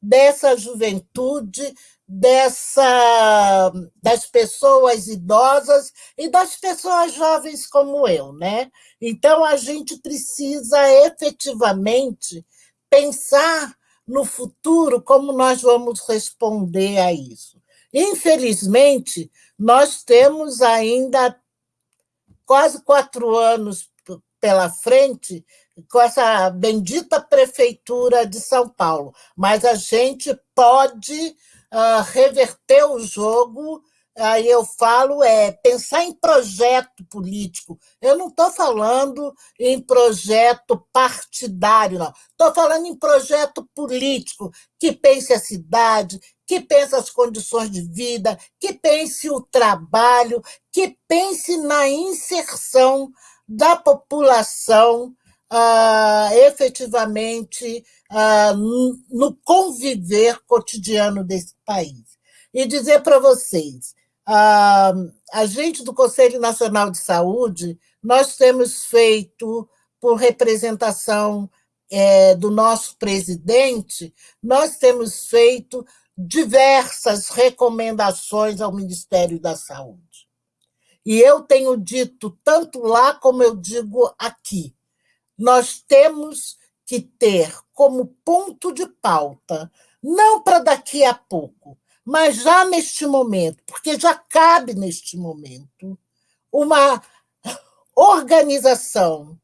dessa juventude, dessa das pessoas idosas e das pessoas jovens como eu, né? Então a gente precisa efetivamente pensar no futuro como nós vamos responder a isso. Infelizmente, nós temos ainda quase quatro anos pela frente com essa bendita prefeitura de São Paulo, mas a gente pode uh, reverter o jogo aí eu falo é pensar em projeto político. Eu não estou falando em projeto partidário, não. Estou falando em projeto político que pense a cidade, que pense as condições de vida, que pense o trabalho, que pense na inserção da população ah, efetivamente ah, no conviver cotidiano desse país. E dizer para vocês, ah, a gente do Conselho Nacional de Saúde, nós temos feito, por representação é, do nosso presidente, nós temos feito diversas recomendações ao Ministério da Saúde. E eu tenho dito, tanto lá como eu digo aqui, nós temos que ter como ponto de pauta, não para daqui a pouco, mas já neste momento, porque já cabe neste momento, uma organização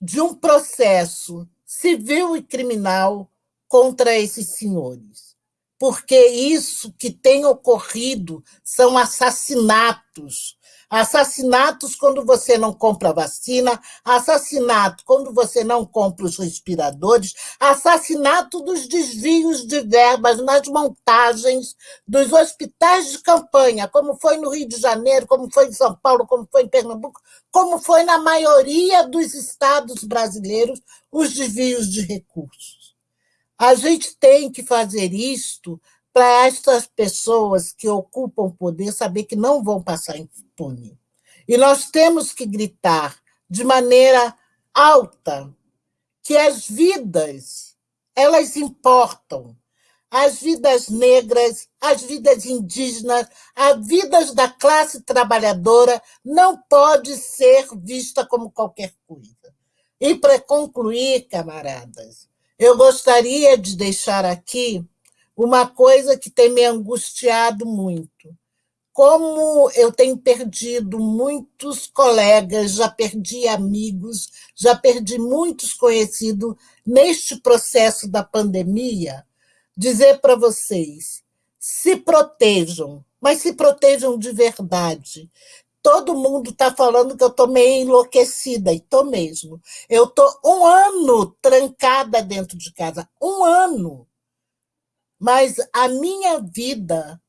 de um processo civil e criminal contra esses senhores. Porque isso que tem ocorrido são assassinatos Assassinatos quando você não compra vacina, assassinato quando você não compra os respiradores, assassinato dos desvios de verbas nas montagens dos hospitais de campanha, como foi no Rio de Janeiro, como foi em São Paulo, como foi em Pernambuco, como foi na maioria dos estados brasileiros, os desvios de recursos. A gente tem que fazer isto para estas pessoas que ocupam poder saber que não vão passar impune. E nós temos que gritar de maneira alta que as vidas, elas importam. As vidas negras, as vidas indígenas, as vidas da classe trabalhadora não pode ser vista como qualquer coisa. E para concluir, camaradas, eu gostaria de deixar aqui uma coisa que tem me angustiado muito. Como eu tenho perdido muitos colegas, já perdi amigos, já perdi muitos conhecidos neste processo da pandemia, dizer para vocês: se protejam, mas se protejam de verdade. Todo mundo está falando que eu estou meio enlouquecida, e estou mesmo. Eu estou um ano trancada dentro de casa, um ano mas a minha vida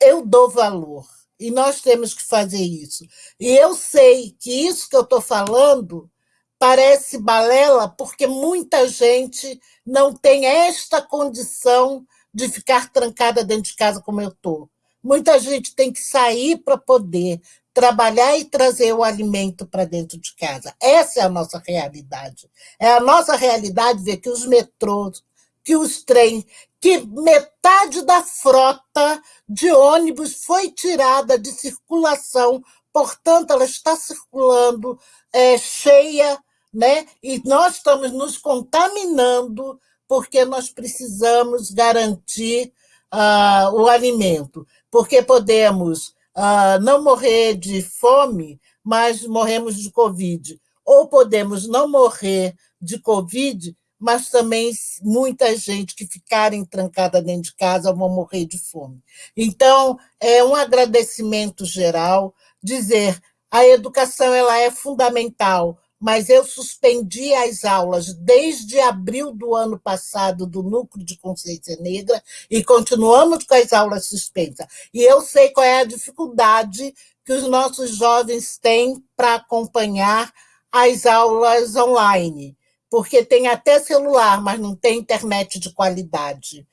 eu dou valor. E nós temos que fazer isso. E eu sei que isso que eu estou falando parece balela, porque muita gente não tem esta condição de ficar trancada dentro de casa como eu estou. Muita gente tem que sair para poder trabalhar e trazer o alimento para dentro de casa. Essa é a nossa realidade. É a nossa realidade ver que os metrôs, que os trens, que metade da frota de ônibus foi tirada de circulação, portanto, ela está circulando é, cheia, né? e nós estamos nos contaminando porque nós precisamos garantir uh, o alimento, porque podemos uh, não morrer de fome, mas morremos de Covid, ou podemos não morrer de Covid, mas também muita gente que ficarem trancada dentro de casa vão morrer de fome. Então, é um agradecimento geral dizer a educação ela é fundamental, mas eu suspendi as aulas desde abril do ano passado do Núcleo de Consciência Negra e continuamos com as aulas suspensas. E eu sei qual é a dificuldade que os nossos jovens têm para acompanhar as aulas online, porque tem até celular, mas não tem internet de qualidade.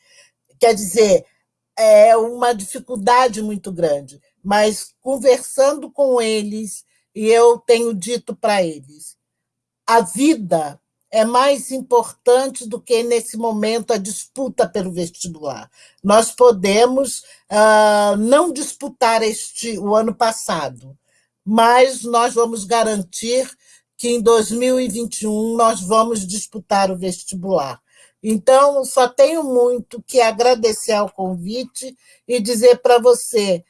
Quer dizer, é uma dificuldade muito grande, mas conversando com eles, e eu tenho dito para eles, a vida é mais importante do que, nesse momento, a disputa pelo vestibular. Nós podemos uh, não disputar este, o ano passado, mas nós vamos garantir que em 2021 nós vamos disputar o vestibular. Então, só tenho muito que agradecer ao convite e dizer para você,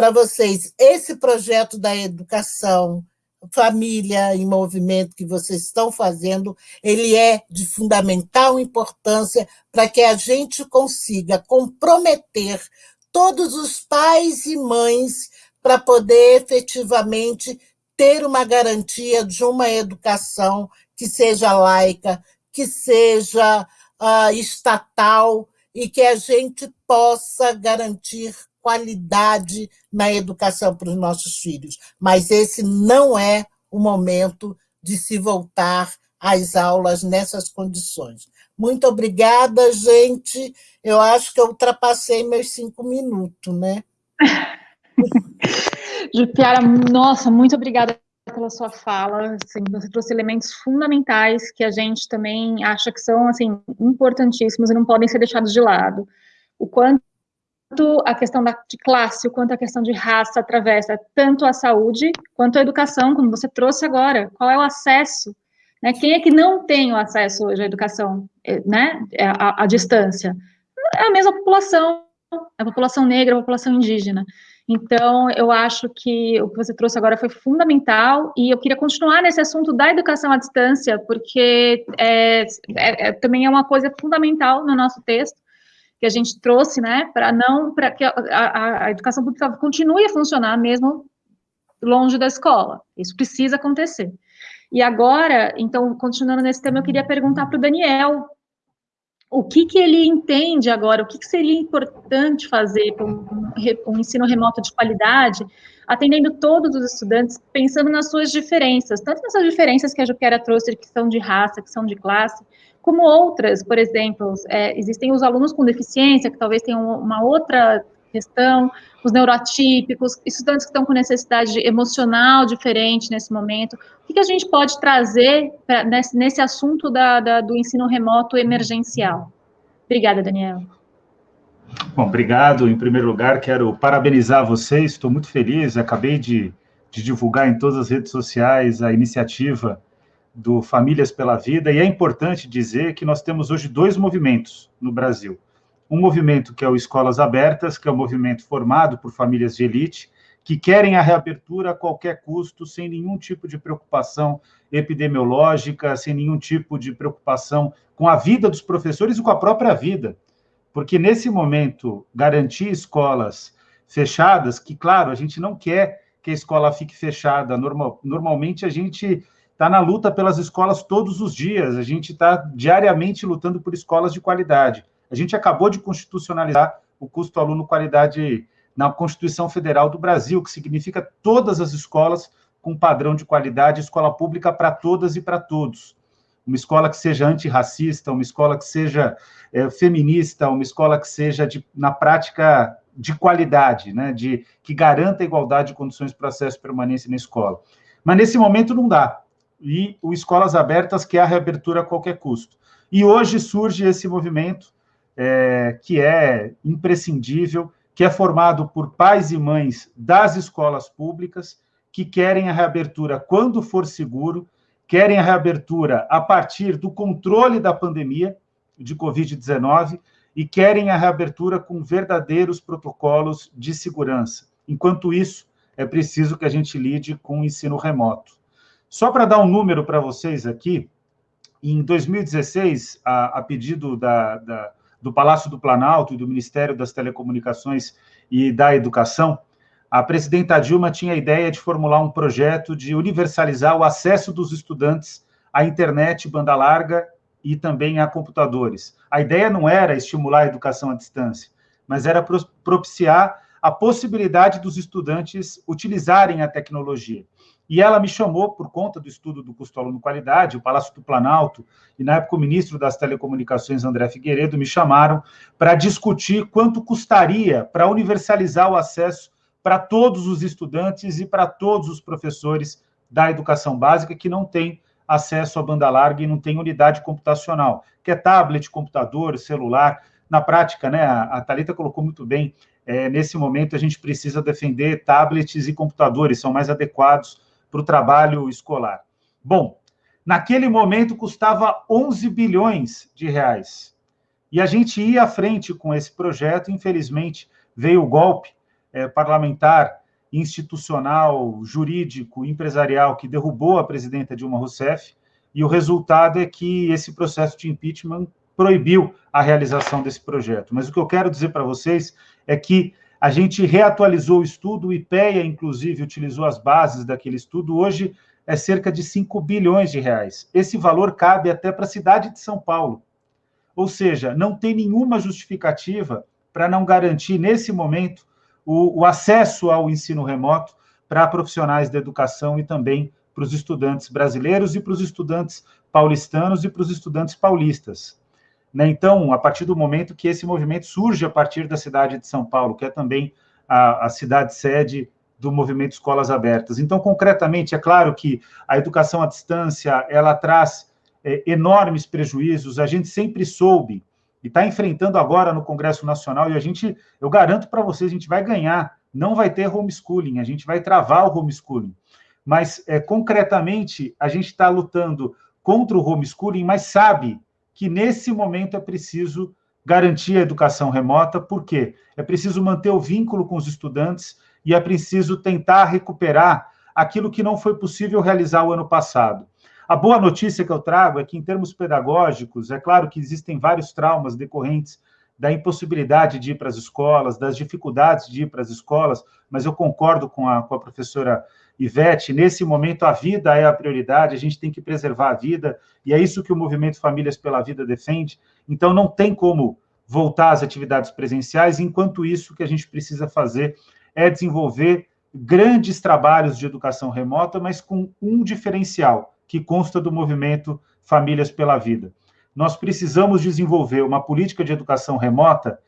para vocês, esse projeto da educação família em movimento que vocês estão fazendo, ele é de fundamental importância para que a gente consiga comprometer todos os pais e mães para poder efetivamente ter uma garantia de uma educação que seja laica, que seja uh, estatal e que a gente possa garantir qualidade na educação para os nossos filhos. Mas esse não é o momento de se voltar às aulas nessas condições. Muito obrigada, gente. Eu acho que eu ultrapassei meus cinco minutos, né? Jupiara, nossa, muito obrigada pela sua fala. Assim, você trouxe elementos fundamentais que a gente também acha que são assim importantíssimos e não podem ser deixados de lado. O quanto quanto a questão da, de classe, o quanto a questão de raça atravessa tanto a saúde quanto a educação, como você trouxe agora. Qual é o acesso? Né? Quem é que não tem o acesso hoje à educação, eh, né? à, à distância? É a mesma população, a população negra, a população indígena. Então, eu acho que o que você trouxe agora foi fundamental e eu queria continuar nesse assunto da educação à distância, porque é, é, é, também é uma coisa fundamental no nosso texto, que a gente trouxe, né, para não, para que a, a, a, educação pública continue a funcionar mesmo longe da escola. Isso precisa acontecer. E agora, então, continuando nesse tema, eu queria perguntar para o Daniel o que, que ele entende agora, o que, que seria importante fazer para um, um, ensino remoto de qualidade, atendendo todos os estudantes, pensando nas suas diferenças, tanto nessas diferenças que a Juquera trouxe, que são de raça, que são de classe, como outras, por exemplo, é, existem os alunos com deficiência, que talvez tenham uma outra questão, os neuroatípicos, estudantes que estão com necessidade emocional diferente nesse momento. O que, que a gente pode trazer pra, nesse, nesse, assunto da, da, do ensino remoto emergencial? Obrigada, Daniel. Bom, obrigado. Em primeiro lugar, quero parabenizar vocês, estou muito feliz, acabei de, de divulgar em todas as redes sociais a iniciativa do Famílias pela Vida, e é importante dizer que nós temos hoje dois movimentos no Brasil. Um movimento que é o Escolas Abertas, que é um movimento formado por famílias de elite, que querem a reabertura a qualquer custo, sem nenhum tipo de preocupação epidemiológica, sem nenhum tipo de preocupação com a vida dos professores e com a própria vida. Porque nesse momento, garantir escolas fechadas, que, claro, a gente não quer que a escola fique fechada, normal, normalmente a gente está na luta pelas escolas todos os dias, a gente está diariamente lutando por escolas de qualidade. A gente acabou de constitucionalizar o custo aluno qualidade na Constituição Federal do Brasil, que significa todas as escolas com padrão de qualidade, escola pública para todas e para todos. Uma escola que seja antirracista, uma escola que seja é, feminista, uma escola que seja, de, na prática, de qualidade, né, de, que garanta a igualdade de condições para acesso e permanência na escola. Mas nesse momento não dá e o Escolas Abertas, que é a reabertura a qualquer custo. E hoje surge esse movimento é, que é imprescindível, que é formado por pais e mães das escolas públicas que querem a reabertura quando for seguro, querem a reabertura a partir do controle da pandemia de Covid-19 e querem a reabertura com verdadeiros protocolos de segurança. Enquanto isso, é preciso que a gente lide com o ensino remoto. Só para dar um número para vocês aqui, em 2016, a, a pedido da, da, do Palácio do Planalto e do Ministério das Telecomunicações e da Educação, a presidenta Dilma tinha a ideia de formular um projeto de universalizar o acesso dos estudantes à internet, banda larga e também a computadores. A ideia não era estimular a educação à distância, mas era propiciar a possibilidade dos estudantes utilizarem a tecnologia. E ela me chamou, por conta do estudo do custo aluno qualidade, o Palácio do Planalto, e na época o ministro das Telecomunicações, André Figueiredo, me chamaram para discutir quanto custaria para universalizar o acesso para todos os estudantes e para todos os professores da educação básica que não têm acesso à banda larga e não tem unidade computacional, que é tablet, computador, celular. Na prática, né, a Thalita colocou muito bem, é, nesse momento a gente precisa defender tablets e computadores, são mais adequados para o trabalho escolar. Bom, naquele momento custava 11 bilhões de reais. E a gente ia à frente com esse projeto, infelizmente veio o golpe é, parlamentar institucional, jurídico, empresarial que derrubou a presidenta Dilma Rousseff, e o resultado é que esse processo de impeachment proibiu a realização desse projeto. Mas o que eu quero dizer para vocês é que a gente reatualizou o estudo, o IPEA, inclusive, utilizou as bases daquele estudo, hoje é cerca de 5 bilhões de reais. Esse valor cabe até para a cidade de São Paulo. Ou seja, não tem nenhuma justificativa para não garantir, nesse momento, o, o acesso ao ensino remoto para profissionais da educação e também para os estudantes brasileiros e para os estudantes paulistanos e para os estudantes paulistas. Né? Então, a partir do momento que esse movimento surge a partir da cidade de São Paulo, que é também a, a cidade sede do movimento Escolas Abertas. Então, concretamente, é claro que a educação à distância, ela traz é, enormes prejuízos, a gente sempre soube e está enfrentando agora no Congresso Nacional, e a gente, eu garanto para vocês, a gente vai ganhar, não vai ter homeschooling, a gente vai travar o homeschooling. Mas, é, concretamente, a gente está lutando contra o homeschooling, mas sabe que nesse momento é preciso garantir a educação remota, por quê? É preciso manter o vínculo com os estudantes e é preciso tentar recuperar aquilo que não foi possível realizar o ano passado. A boa notícia que eu trago é que, em termos pedagógicos, é claro que existem vários traumas decorrentes da impossibilidade de ir para as escolas, das dificuldades de ir para as escolas, mas eu concordo com a, com a professora Ivete, nesse momento a vida é a prioridade, a gente tem que preservar a vida, e é isso que o movimento Famílias pela Vida defende. Então, não tem como voltar às atividades presenciais, enquanto isso, o que a gente precisa fazer é desenvolver grandes trabalhos de educação remota, mas com um diferencial, que consta do movimento Famílias pela Vida. Nós precisamos desenvolver uma política de educação remota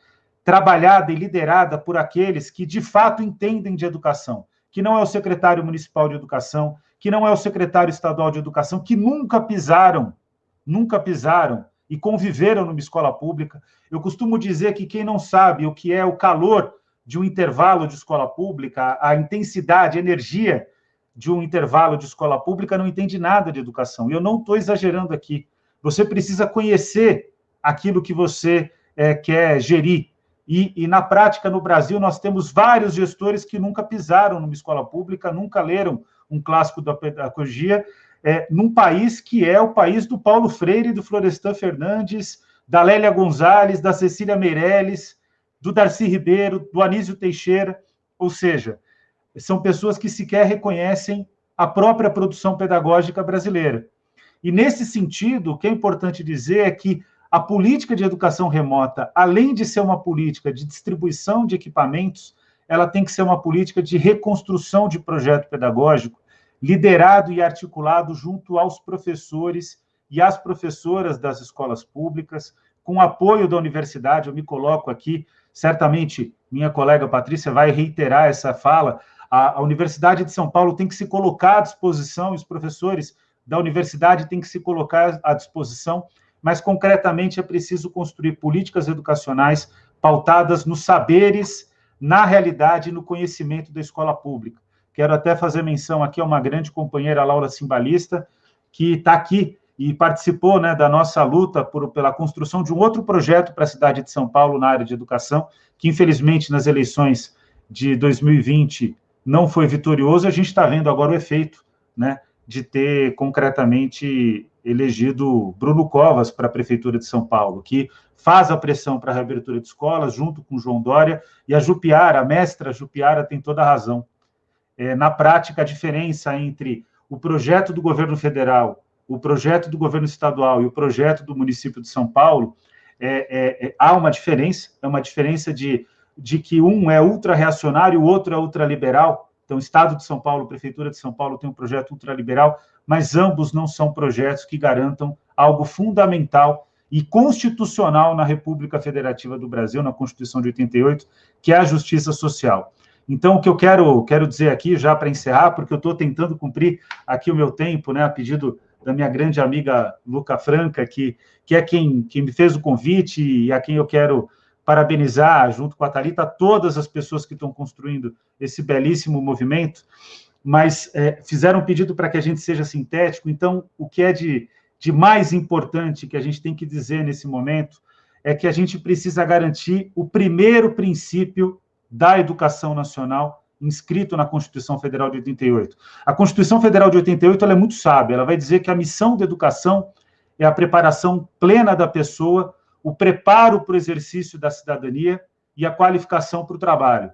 trabalhada e liderada por aqueles que de fato entendem de educação, que não é o secretário municipal de educação, que não é o secretário estadual de educação, que nunca pisaram, nunca pisaram e conviveram numa escola pública. Eu costumo dizer que quem não sabe o que é o calor de um intervalo de escola pública, a intensidade, a energia de um intervalo de escola pública não entende nada de educação. E eu não estou exagerando aqui. Você precisa conhecer aquilo que você é, quer gerir. E, e, na prática, no Brasil, nós temos vários gestores que nunca pisaram numa escola pública, nunca leram um clássico da pedagogia, é, num país que é o país do Paulo Freire, do Florestan Fernandes, da Lélia Gonzalez, da Cecília Meirelles, do Darcy Ribeiro, do Anísio Teixeira, ou seja, são pessoas que sequer reconhecem a própria produção pedagógica brasileira. E nesse sentido, o que é importante dizer é que a política de educação remota, além de ser uma política de distribuição de equipamentos, ela tem que ser uma política de reconstrução de projeto pedagógico, liderado e articulado junto aos professores e às professoras das escolas públicas, com apoio da universidade. Eu me coloco aqui, certamente minha colega Patrícia vai reiterar essa fala. A, a Universidade de São Paulo tem que se colocar à disposição, os professores da universidade têm que se colocar à disposição, mas concretamente é preciso construir políticas educacionais pautadas nos saberes, na realidade e no conhecimento da escola pública. Quero até fazer menção aqui a uma grande companheira, Laura Simbalista, que está aqui e participou né, da nossa luta por, pela construção de um outro projeto para a cidade de São Paulo na área de educação, que infelizmente nas eleições de 2020 não foi vitorioso, a gente está vendo agora o efeito, né, de ter concretamente elegido Bruno Covas para a Prefeitura de São Paulo, que faz a pressão para a reabertura de escolas, junto com João Dória, e a Jupiara, a mestra Jupiara, tem toda a razão. É, na prática, a diferença entre o projeto do governo federal, o projeto do governo estadual e o projeto do município de São Paulo, é, é, é há uma diferença, é uma diferença de, de que um é ultra-reacionário, o outro é ultraliberal. Então, o Estado de São Paulo, Prefeitura de São Paulo tem um projeto ultraliberal, mas ambos não são projetos que garantam algo fundamental e constitucional na República Federativa do Brasil, na Constituição de 88, que é a justiça social. Então, o que eu quero, quero dizer aqui, já para encerrar, porque eu estou tentando cumprir aqui o meu tempo, né, a pedido da minha grande amiga Luca Franca, que, que é quem, quem me fez o convite e a quem eu quero parabenizar, junto com a Thalita, todas as pessoas que estão construindo esse belíssimo movimento, mas é, fizeram um pedido para que a gente seja sintético. Então, o que é de, de mais importante que a gente tem que dizer nesse momento é que a gente precisa garantir o primeiro princípio da educação nacional inscrito na Constituição Federal de 88. A Constituição Federal de 88 ela é muito sábia, ela vai dizer que a missão da educação é a preparação plena da pessoa, o preparo para o exercício da cidadania e a qualificação para o trabalho.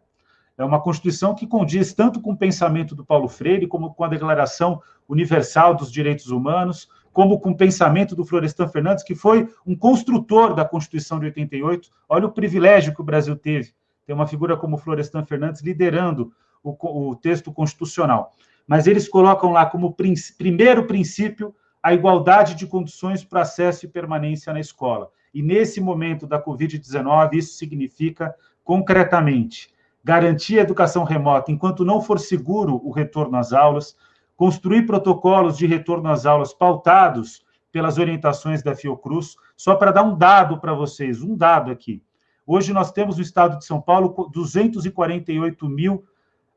É uma Constituição que condiz tanto com o pensamento do Paulo Freire, como com a Declaração Universal dos Direitos Humanos, como com o pensamento do Florestan Fernandes, que foi um construtor da Constituição de 88. Olha o privilégio que o Brasil teve tem uma figura como Florestan Fernandes liderando o, o texto constitucional. Mas eles colocam lá como primeiro princípio a igualdade de condições para acesso e permanência na escola. E nesse momento da Covid-19, isso significa, concretamente, garantir a educação remota enquanto não for seguro o retorno às aulas, construir protocolos de retorno às aulas pautados pelas orientações da Fiocruz. Só para dar um dado para vocês, um dado aqui. Hoje nós temos no estado de São Paulo 248 mil,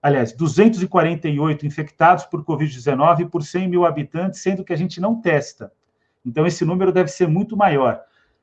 aliás, 248 infectados por Covid-19 por 100 mil habitantes, sendo que a gente não testa. Então, esse número deve ser muito maior.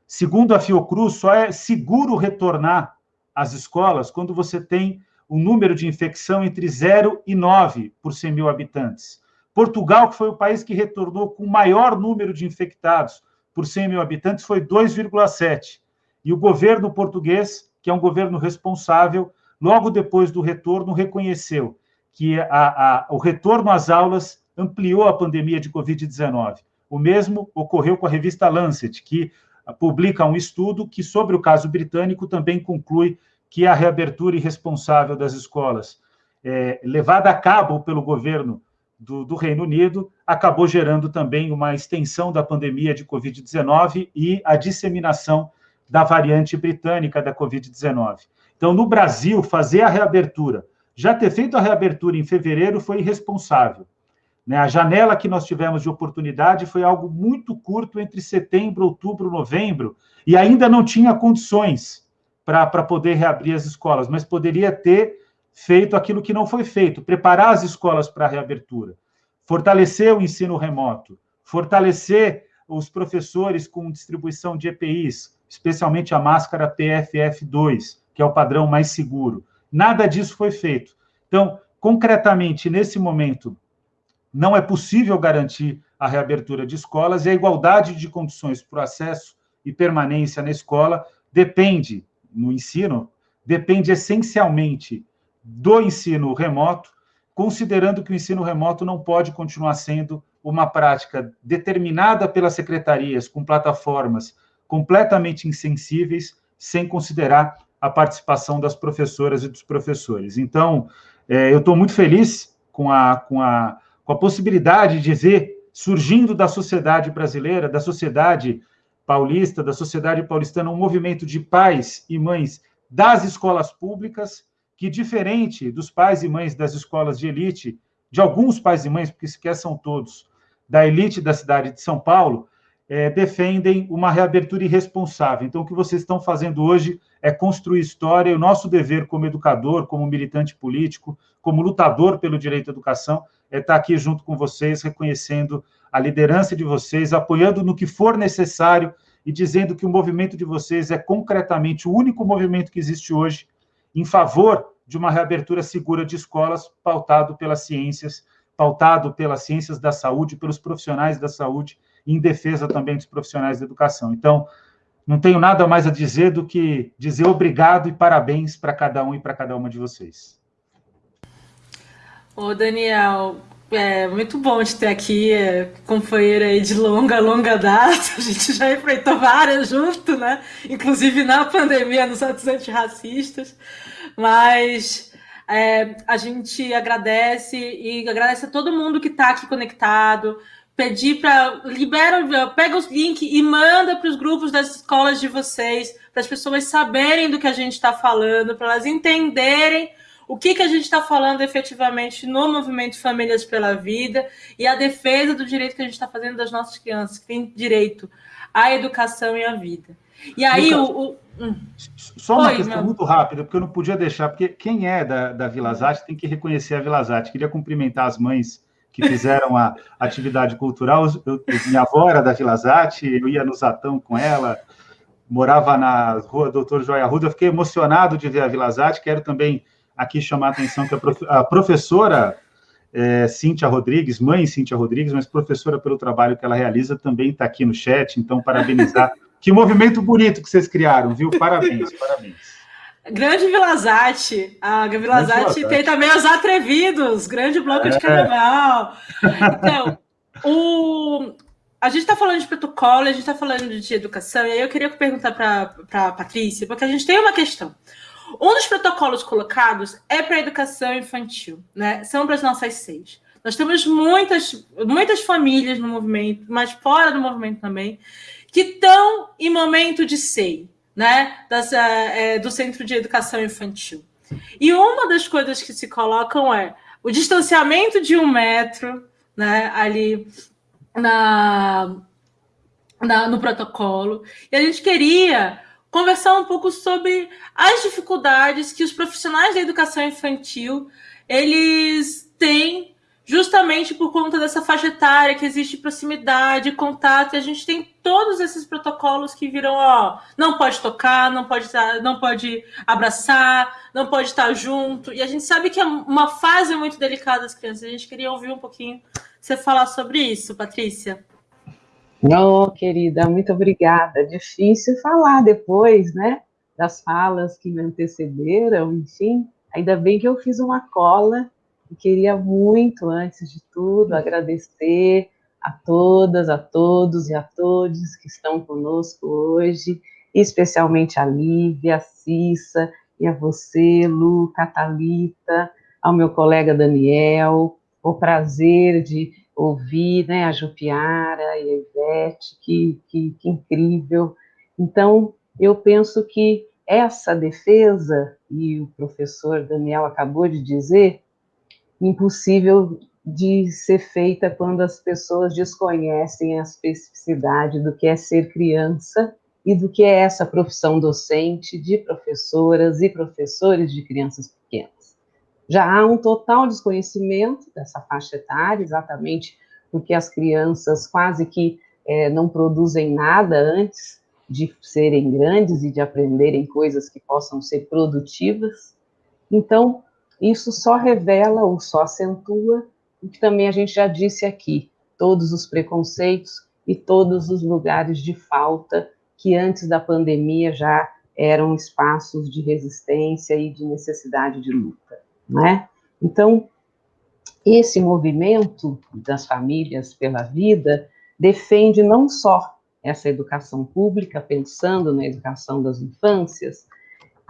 Segundo a Fiocruz, só é seguro retornar às escolas quando você tem um número de infecção entre 0 e 9 por 100 mil habitantes. Portugal, que foi o país que retornou com o maior número de infectados por 100 mil habitantes, foi 2,7. E o governo português, que é um governo responsável, logo depois do retorno, reconheceu que a, a, o retorno às aulas ampliou a pandemia de Covid-19. O mesmo ocorreu com a revista Lancet, que publica um estudo que, sobre o caso britânico, também conclui que a reabertura irresponsável das escolas, é, levada a cabo pelo governo do, do, Reino Unido, acabou gerando também uma extensão da pandemia de Covid-19 e a disseminação da variante britânica da Covid-19. Então, no Brasil, fazer a reabertura, já ter feito a reabertura em fevereiro foi irresponsável. Né? A janela que nós tivemos de oportunidade foi algo muito curto entre setembro, outubro, novembro, e ainda não tinha condições para poder reabrir as escolas, mas poderia ter feito aquilo que não foi feito, preparar as escolas para a reabertura, fortalecer o ensino remoto, fortalecer os professores com distribuição de EPIs, especialmente a máscara PFF2, que é o padrão mais seguro. Nada disso foi feito. Então, concretamente, nesse momento, não é possível garantir a reabertura de escolas e a igualdade de condições para o acesso e permanência na escola depende, no ensino, depende essencialmente do ensino remoto, considerando que o ensino remoto não pode continuar sendo uma prática determinada pelas secretarias com plataformas completamente insensíveis, sem considerar a participação das professoras e dos professores. Então, é, eu estou muito feliz com a, com, a, com a possibilidade de ver surgindo da sociedade brasileira, da sociedade paulista, da sociedade paulistana, um movimento de pais e mães das escolas públicas, que, diferente dos pais e mães das escolas de elite, de alguns pais e mães, porque sequer são todos, da elite da cidade de São Paulo, é, defendem uma reabertura irresponsável. Então, o que vocês estão fazendo hoje é construir história, e o nosso dever como educador, como militante político, como lutador pelo direito à educação, é estar aqui junto com vocês, reconhecendo a liderança de vocês, apoiando no que for necessário e dizendo que o movimento de vocês é concretamente o único movimento que existe hoje em favor de uma reabertura segura de escolas, pautado pelas ciências, pautado pelas ciências da saúde, pelos profissionais da saúde em defesa também dos profissionais da educação. Então, não tenho nada mais a dizer do que dizer obrigado e parabéns para cada um e para cada uma de vocês. Ô, Daniel, é muito bom te ter aqui, é, aí de longa, longa data. A gente já enfrentou várias junto, né? Inclusive na pandemia, nos atos antirracistas. Mas é, a gente agradece e agradece a todo mundo que está aqui conectado. Pedir para libera, pega os links e manda para os grupos das escolas de vocês, para as pessoas saberem do que a gente está falando, para elas entenderem o que, que a gente está falando efetivamente no movimento Famílias pela Vida e a defesa do direito que a gente está fazendo das nossas crianças, que têm direito à educação e à vida. E aí Lucas, o, o... Hum. Só uma Oi, questão meu... muito rápida, porque eu não podia deixar, porque quem é da, da Vila Zate tem que reconhecer a Vila Zate. Queria cumprimentar as mães que fizeram a atividade cultural. Eu, minha avó era da Vila Zate, eu ia no Zatão com ela, morava na rua Doutor Joia Ruda. Eu fiquei emocionado de ver a Vila Zate. Quero também aqui chamar a atenção que a, professora é, Cíntia Rodrigues, mãe Cíntia Rodrigues, mas professora pelo trabalho que ela realiza, também está aqui no chat, então parabenizar. que movimento bonito que vocês criaram, viu? Parabéns, parabéns. Grande Vilazate. A Vilazate tem também os Atrevidos, grande bloco é. de carnaval. Então, o... a gente está falando de protocolo, a gente está falando de educação, e aí eu queria perguntar para a Patrícia, porque a gente tem uma questão. Um dos protocolos colocados é para a educação infantil, né? São para as nossas seis. Nós temos muitas, muitas famílias no movimento, mas fora do movimento também, que estão em momento de SEI, né? Das, é, do Centro de Educação Infantil. E uma das coisas que se colocam é o distanciamento de um metro, né? Ali na, na, no protocolo. E a gente queria conversar um pouco sobre as dificuldades que os profissionais da educação infantil eles têm justamente por conta dessa faixa etária que existe proximidade, contato, e a gente tem todos esses protocolos que viram, ó, não pode tocar, não pode não pode abraçar, não pode estar junto. E a gente sabe que é uma fase muito delicada das crianças. A gente queria ouvir um pouquinho você falar sobre isso, Patrícia. Não, querida, muito obrigada. Difícil falar depois, né, das falas que me antecederam, enfim. Ainda bem que eu fiz uma cola e queria muito, antes de tudo, agradecer a todas, a todos e a todos que estão conosco hoje, especialmente a Lívia, a Cissa e a você, Lu, Catalita, ao meu colega Daniel, o prazer de ouvir né, a Jupiara e a Ivete, que, que, que incrível. Então, eu penso que essa defesa, e o professor Daniel acabou de dizer, impossível de ser feita quando as pessoas desconhecem a especificidade do que é ser criança e do que é essa profissão docente de professoras e professores de crianças. Já há um total desconhecimento dessa faixa etária, exatamente porque as crianças quase que é, não produzem nada antes de serem grandes e de aprenderem coisas que possam ser produtivas. Então, isso só revela ou só acentua o que também a gente já disse aqui, todos os preconceitos e todos os lugares de falta que antes da pandemia já eram espaços de resistência e de necessidade de luta né? Então, esse movimento das famílias pela vida defende não só essa educação pública, pensando na educação das infâncias,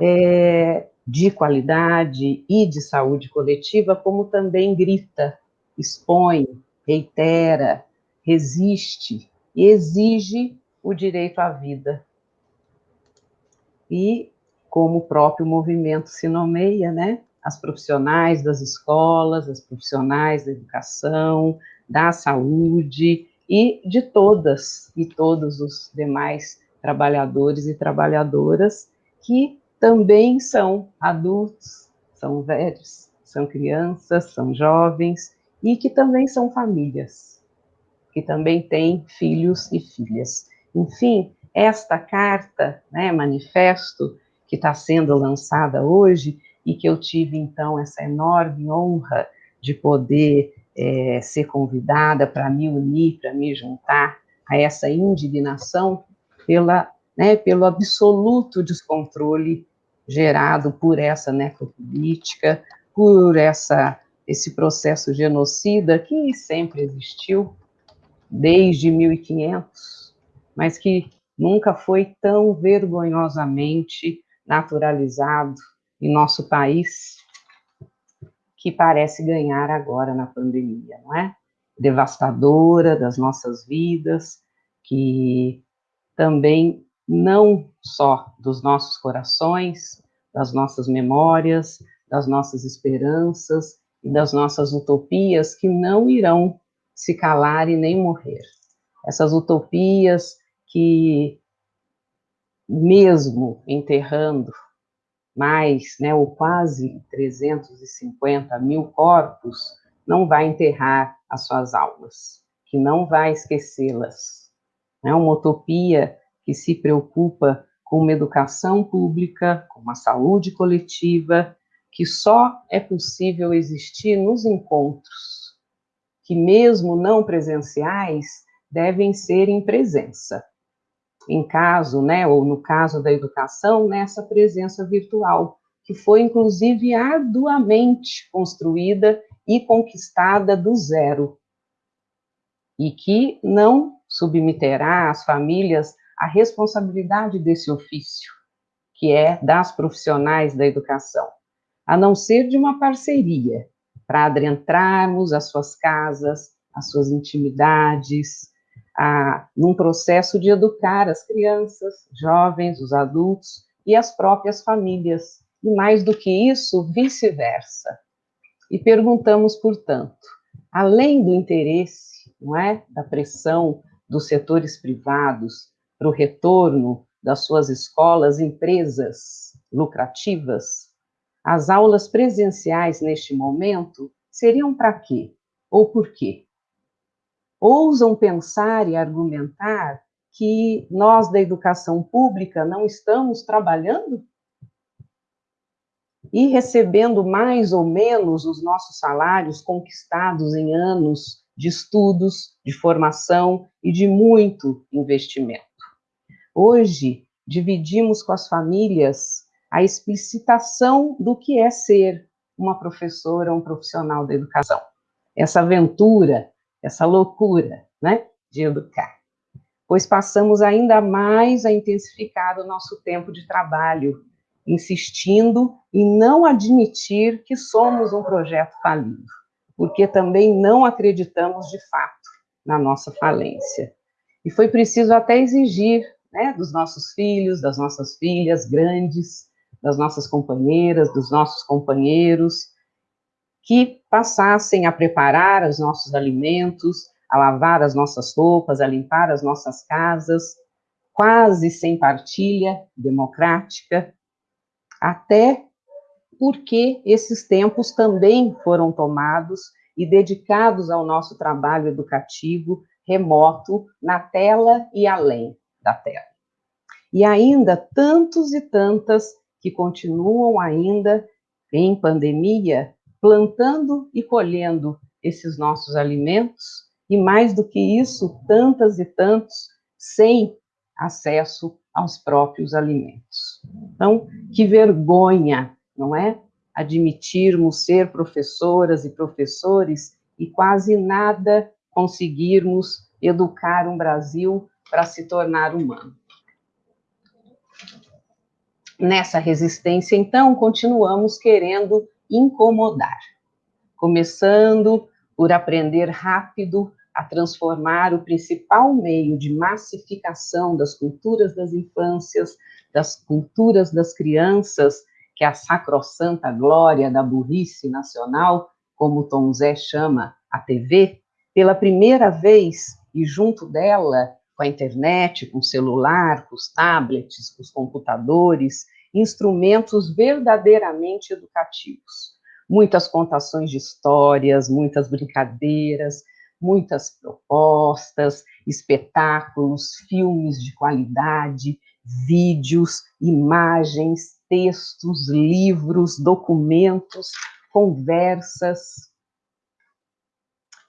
é, de qualidade e de saúde coletiva, como também grita, expõe, reitera, resiste e exige o direito à vida. E, como o próprio movimento se nomeia, né, as profissionais das escolas, as profissionais da educação, da saúde e de todas e todos os demais trabalhadores e trabalhadoras que também são adultos, são velhos, são crianças, são jovens e que também são famílias, que também têm filhos e filhas. Enfim, esta carta, né, manifesto que está sendo lançada hoje, e que eu tive, então, essa enorme honra de poder é, ser convidada para me unir, para me juntar a essa indignação pela, né, pelo absoluto descontrole gerado por essa necropolítica, por essa, esse processo genocida que sempre existiu, desde 1500, mas que nunca foi tão vergonhosamente naturalizado em nosso país, que parece ganhar agora na pandemia, não é? Devastadora das nossas vidas, que também não só dos nossos corações, das nossas memórias, das nossas esperanças e das nossas utopias que não irão se calar e nem morrer. Essas utopias que, mesmo enterrando mais, né, ou quase 350 mil corpos, não vai enterrar as suas almas, que não vai esquecê-las. É uma utopia que se preocupa com uma educação pública, com uma saúde coletiva, que só é possível existir nos encontros, que mesmo não presenciais, devem ser em presença. Em caso, né, ou no caso da educação, nessa presença virtual, que foi inclusive arduamente construída e conquistada do zero, e que não submeterá as famílias à responsabilidade desse ofício, que é das profissionais da educação, a não ser de uma parceria, para adentrarmos as suas casas, as suas intimidades, a, num processo de educar as crianças, jovens, os adultos e as próprias famílias, e mais do que isso, vice-versa. E perguntamos, portanto, além do interesse, não é, da pressão dos setores privados para o retorno das suas escolas, empresas lucrativas, as aulas presenciais neste momento seriam para quê? Ou por quê? Ousam pensar e argumentar que nós da educação pública não estamos trabalhando e recebendo mais ou menos os nossos salários conquistados em anos de estudos, de formação e de muito investimento. Hoje, dividimos com as famílias a explicitação do que é ser uma professora, um profissional da educação. Essa aventura essa loucura, né, de educar. Pois passamos ainda mais a intensificar o nosso tempo de trabalho, insistindo em não admitir que somos um projeto falido, porque também não acreditamos de fato na nossa falência. E foi preciso até exigir né, dos nossos filhos, das nossas filhas grandes, das nossas companheiras, dos nossos companheiros, que passassem a preparar os nossos alimentos, a lavar as nossas roupas, a limpar as nossas casas, quase sem partilha democrática, até porque esses tempos também foram tomados e dedicados ao nosso trabalho educativo remoto na tela e além da tela. E ainda tantos e tantas que continuam ainda em pandemia plantando e colhendo esses nossos alimentos, e mais do que isso, tantas e tantos sem acesso aos próprios alimentos. Então, que vergonha, não é? Admitirmos ser professoras e professores e quase nada conseguirmos educar um Brasil para se tornar humano. Nessa resistência, então, continuamos querendo incomodar, começando por aprender rápido a transformar o principal meio de massificação das culturas das infâncias, das culturas das crianças, que é a sacrossanta glória da burrice nacional, como Tom Zé chama a TV, pela primeira vez e junto dela, com a internet, com o celular, com os tablets, com os computadores, instrumentos verdadeiramente educativos. Muitas contações de histórias, muitas brincadeiras, muitas propostas, espetáculos, filmes de qualidade, vídeos, imagens, textos, livros, documentos, conversas.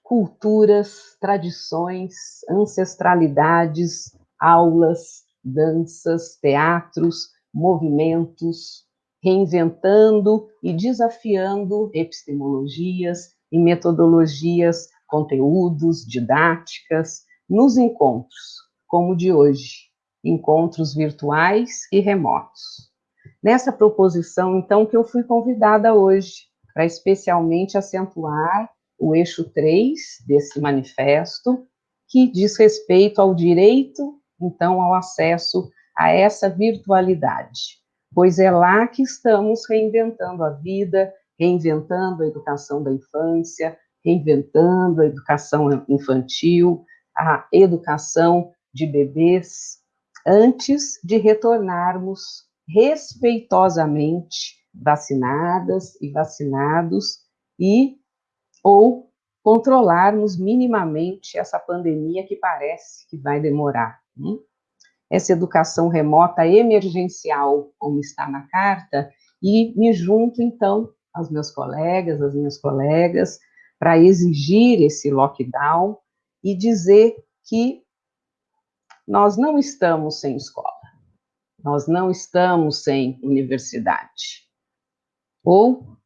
culturas, tradições, ancestralidades, aulas, danças, teatros, movimentos, reinventando e desafiando epistemologias e metodologias, conteúdos, didáticas, nos encontros, como o de hoje, encontros virtuais e remotos. Nessa proposição, então, que eu fui convidada hoje, para especialmente acentuar o eixo 3 desse manifesto, que diz respeito ao direito, então, ao acesso a essa virtualidade, pois é lá que estamos reinventando a vida, reinventando a educação da infância, reinventando a educação infantil, a educação de bebês, antes de retornarmos respeitosamente vacinadas e vacinados e ou controlarmos minimamente essa pandemia que parece que vai demorar. Né? Essa educação remota emergencial, como está na carta, e me junto, então, aos meus colegas, às minhas colegas, para exigir esse lockdown e dizer que nós não estamos sem escola, nós não estamos sem universidade, ou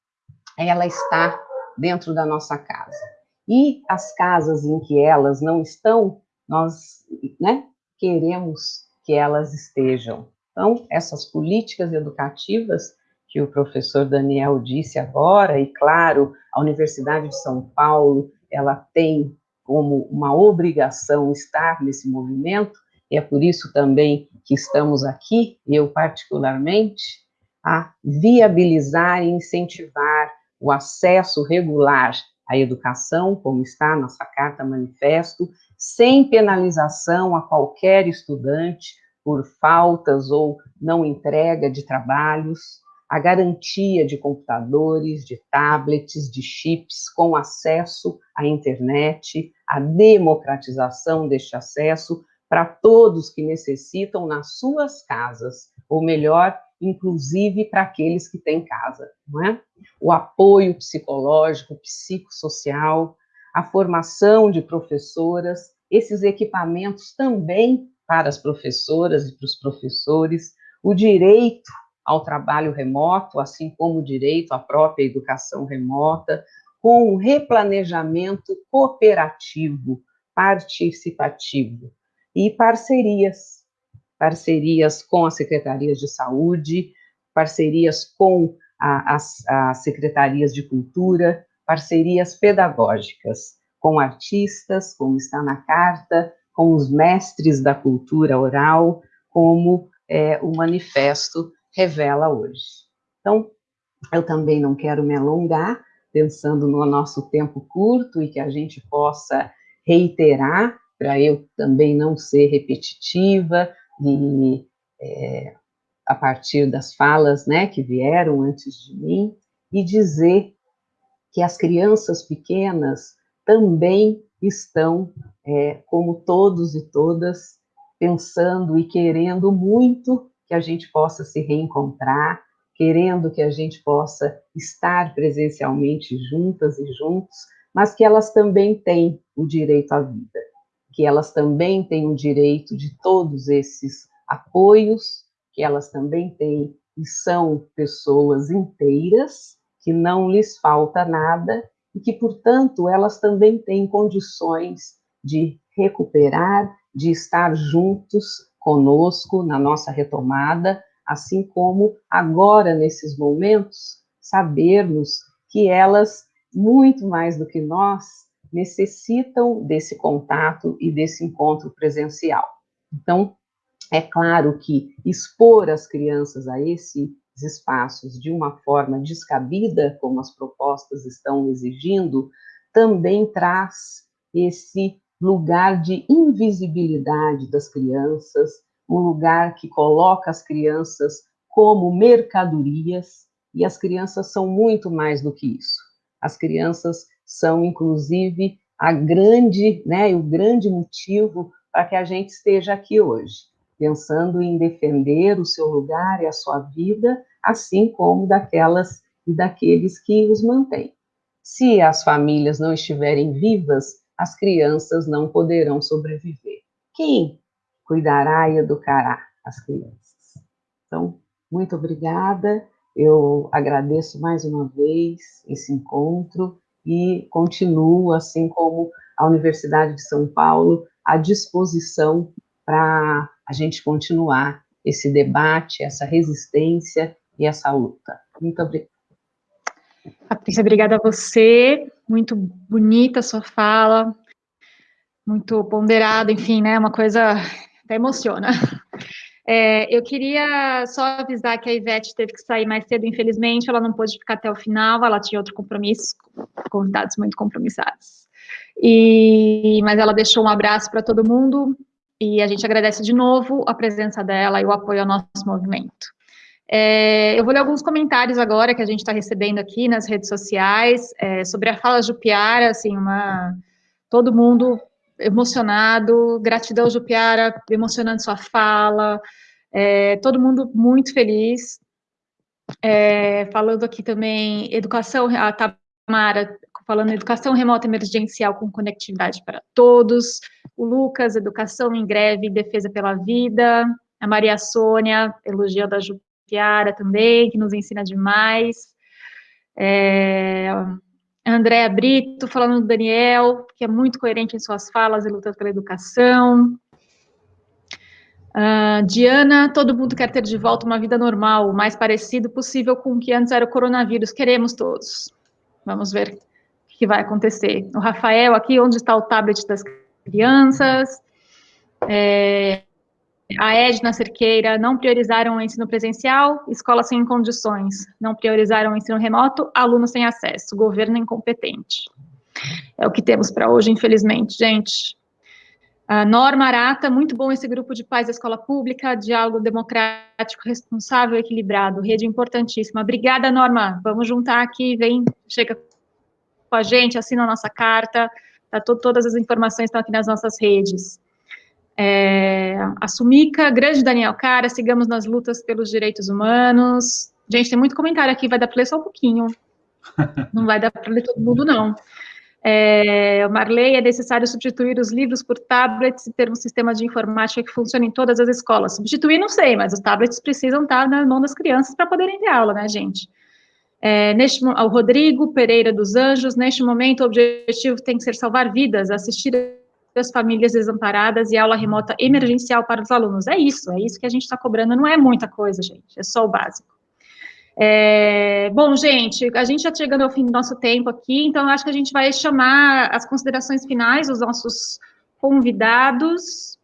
ela está dentro da nossa casa. E as casas em que elas não estão, nós né, queremos que elas estejam. Então, essas políticas educativas que o professor Daniel disse agora, e claro, a Universidade de São Paulo, ela tem como uma obrigação estar nesse movimento, e é por isso também que estamos aqui, eu particularmente, a viabilizar e incentivar o acesso regular à educação, como está nossa carta manifesto, sem penalização a qualquer estudante por faltas ou não entrega de trabalhos, a garantia de computadores, de tablets, de chips com acesso à internet, a democratização deste acesso para todos que necessitam nas suas casas, ou melhor, inclusive para aqueles que têm casa, não é? O apoio psicológico, psicossocial, a formação de professoras, esses equipamentos também para as professoras e para os professores, o direito ao trabalho remoto, assim como o direito à própria educação remota, com um replanejamento cooperativo, participativo e parcerias, parcerias com as secretarias de saúde, parcerias com as, as secretarias de cultura, parcerias pedagógicas com artistas, como está na carta, com os mestres da cultura oral, como é, o manifesto revela hoje. Então, eu também não quero me alongar, pensando no nosso tempo curto e que a gente possa reiterar, para eu também não ser repetitiva e é, a partir das falas né, que vieram antes de mim, e dizer que as crianças pequenas também estão, é, como todos e todas, pensando e querendo muito que a gente possa se reencontrar, querendo que a gente possa estar presencialmente juntas e juntos, mas que elas também têm o direito à vida, que elas também têm o direito de todos esses apoios, que elas também têm e são pessoas inteiras, que não lhes falta nada e que, portanto, elas também têm condições de recuperar, de estar juntos conosco na nossa retomada, assim como agora, nesses momentos, sabermos que elas, muito mais do que nós, necessitam desse contato e desse encontro presencial. Então, é claro que expor as crianças a esses espaços de uma forma descabida, como as propostas estão exigindo, também traz esse lugar de invisibilidade das crianças, um lugar que coloca as crianças como mercadorias, e as crianças são muito mais do que isso. As crianças são, inclusive, a grande, né, o grande motivo para que a gente esteja aqui hoje, pensando em defender o seu lugar e a sua vida, assim como daquelas e daqueles que os mantêm. Se as famílias não estiverem vivas, as crianças não poderão sobreviver. Quem cuidará e educará as crianças? Então, muito obrigada. Eu agradeço mais uma vez esse encontro e continuo, assim como a Universidade de São Paulo, à disposição para a gente continuar esse debate, essa resistência e essa luta. Muito obrigada. Patrícia, obrigada a você. Muito bonita a sua fala, muito ponderada, enfim, né? Uma coisa até emociona. É, eu queria só avisar que a Ivete teve que sair mais cedo, infelizmente, ela não pôde ficar até o final, ela tinha outro compromisso, convidados muito compromissados. E, mas ela deixou um abraço para todo mundo e a gente agradece de novo a presença dela e o apoio ao nosso movimento. É, eu vou ler alguns comentários agora que a gente está recebendo aqui nas redes sociais é, sobre a fala Jupiara, assim, uma, todo mundo emocionado, gratidão Jupiara, emocionando sua fala, é, todo mundo muito feliz. É, falando aqui também, educação, a Tamara falando educação remota emergencial com conectividade para todos, o Lucas, educação em greve, defesa pela vida, a Maria Sônia, elogio da Jupiara também, que nos ensina demais, é, Andréa Brito, falando do Daniel, que é muito coerente em suas falas e luta pela educação. Uh, Diana, todo mundo quer ter de volta uma vida normal, o mais parecido possível com o que antes era o coronavírus. Queremos todos. Vamos ver o que vai acontecer. O Rafael, aqui, onde está o tablet das crianças? É, a Edna Cerqueira, não priorizaram o ensino presencial, escola sem condições, não priorizaram o ensino remoto, alunos sem acesso, governo incompetente. É o que temos para hoje, infelizmente, gente. A Norma Arata, muito bom esse grupo de pais da escola pública, diálogo democrático, responsável, equilibrado, rede importantíssima. Obrigada, Norma. Vamos juntar aqui, vem, chega com a gente, assina a nossa carta, tá, todas as informações estão aqui nas nossas redes. É, a Sumica, grande Daniel Cara, sigamos nas lutas pelos direitos humanos. Gente, tem muito comentário aqui, vai dar para ler só um pouquinho. Não vai dar para ler todo mundo, não. É, Marley, é necessário substituir os livros por tablets e ter um sistema de informática que funcione em todas as escolas. Substituir, não sei, mas os tablets precisam estar na mão das crianças para poderem ter aula, né, gente? É, neste, o Rodrigo Pereira dos Anjos, neste momento o objetivo tem que ser salvar vidas, assistir das famílias desamparadas e aula remota emergencial para os alunos. É isso, é isso que a gente está cobrando, não é muita coisa, gente, é só o básico. É, bom, gente, a gente já chegando ao fim do nosso tempo aqui, então acho que a gente vai chamar as considerações finais dos nossos convidados.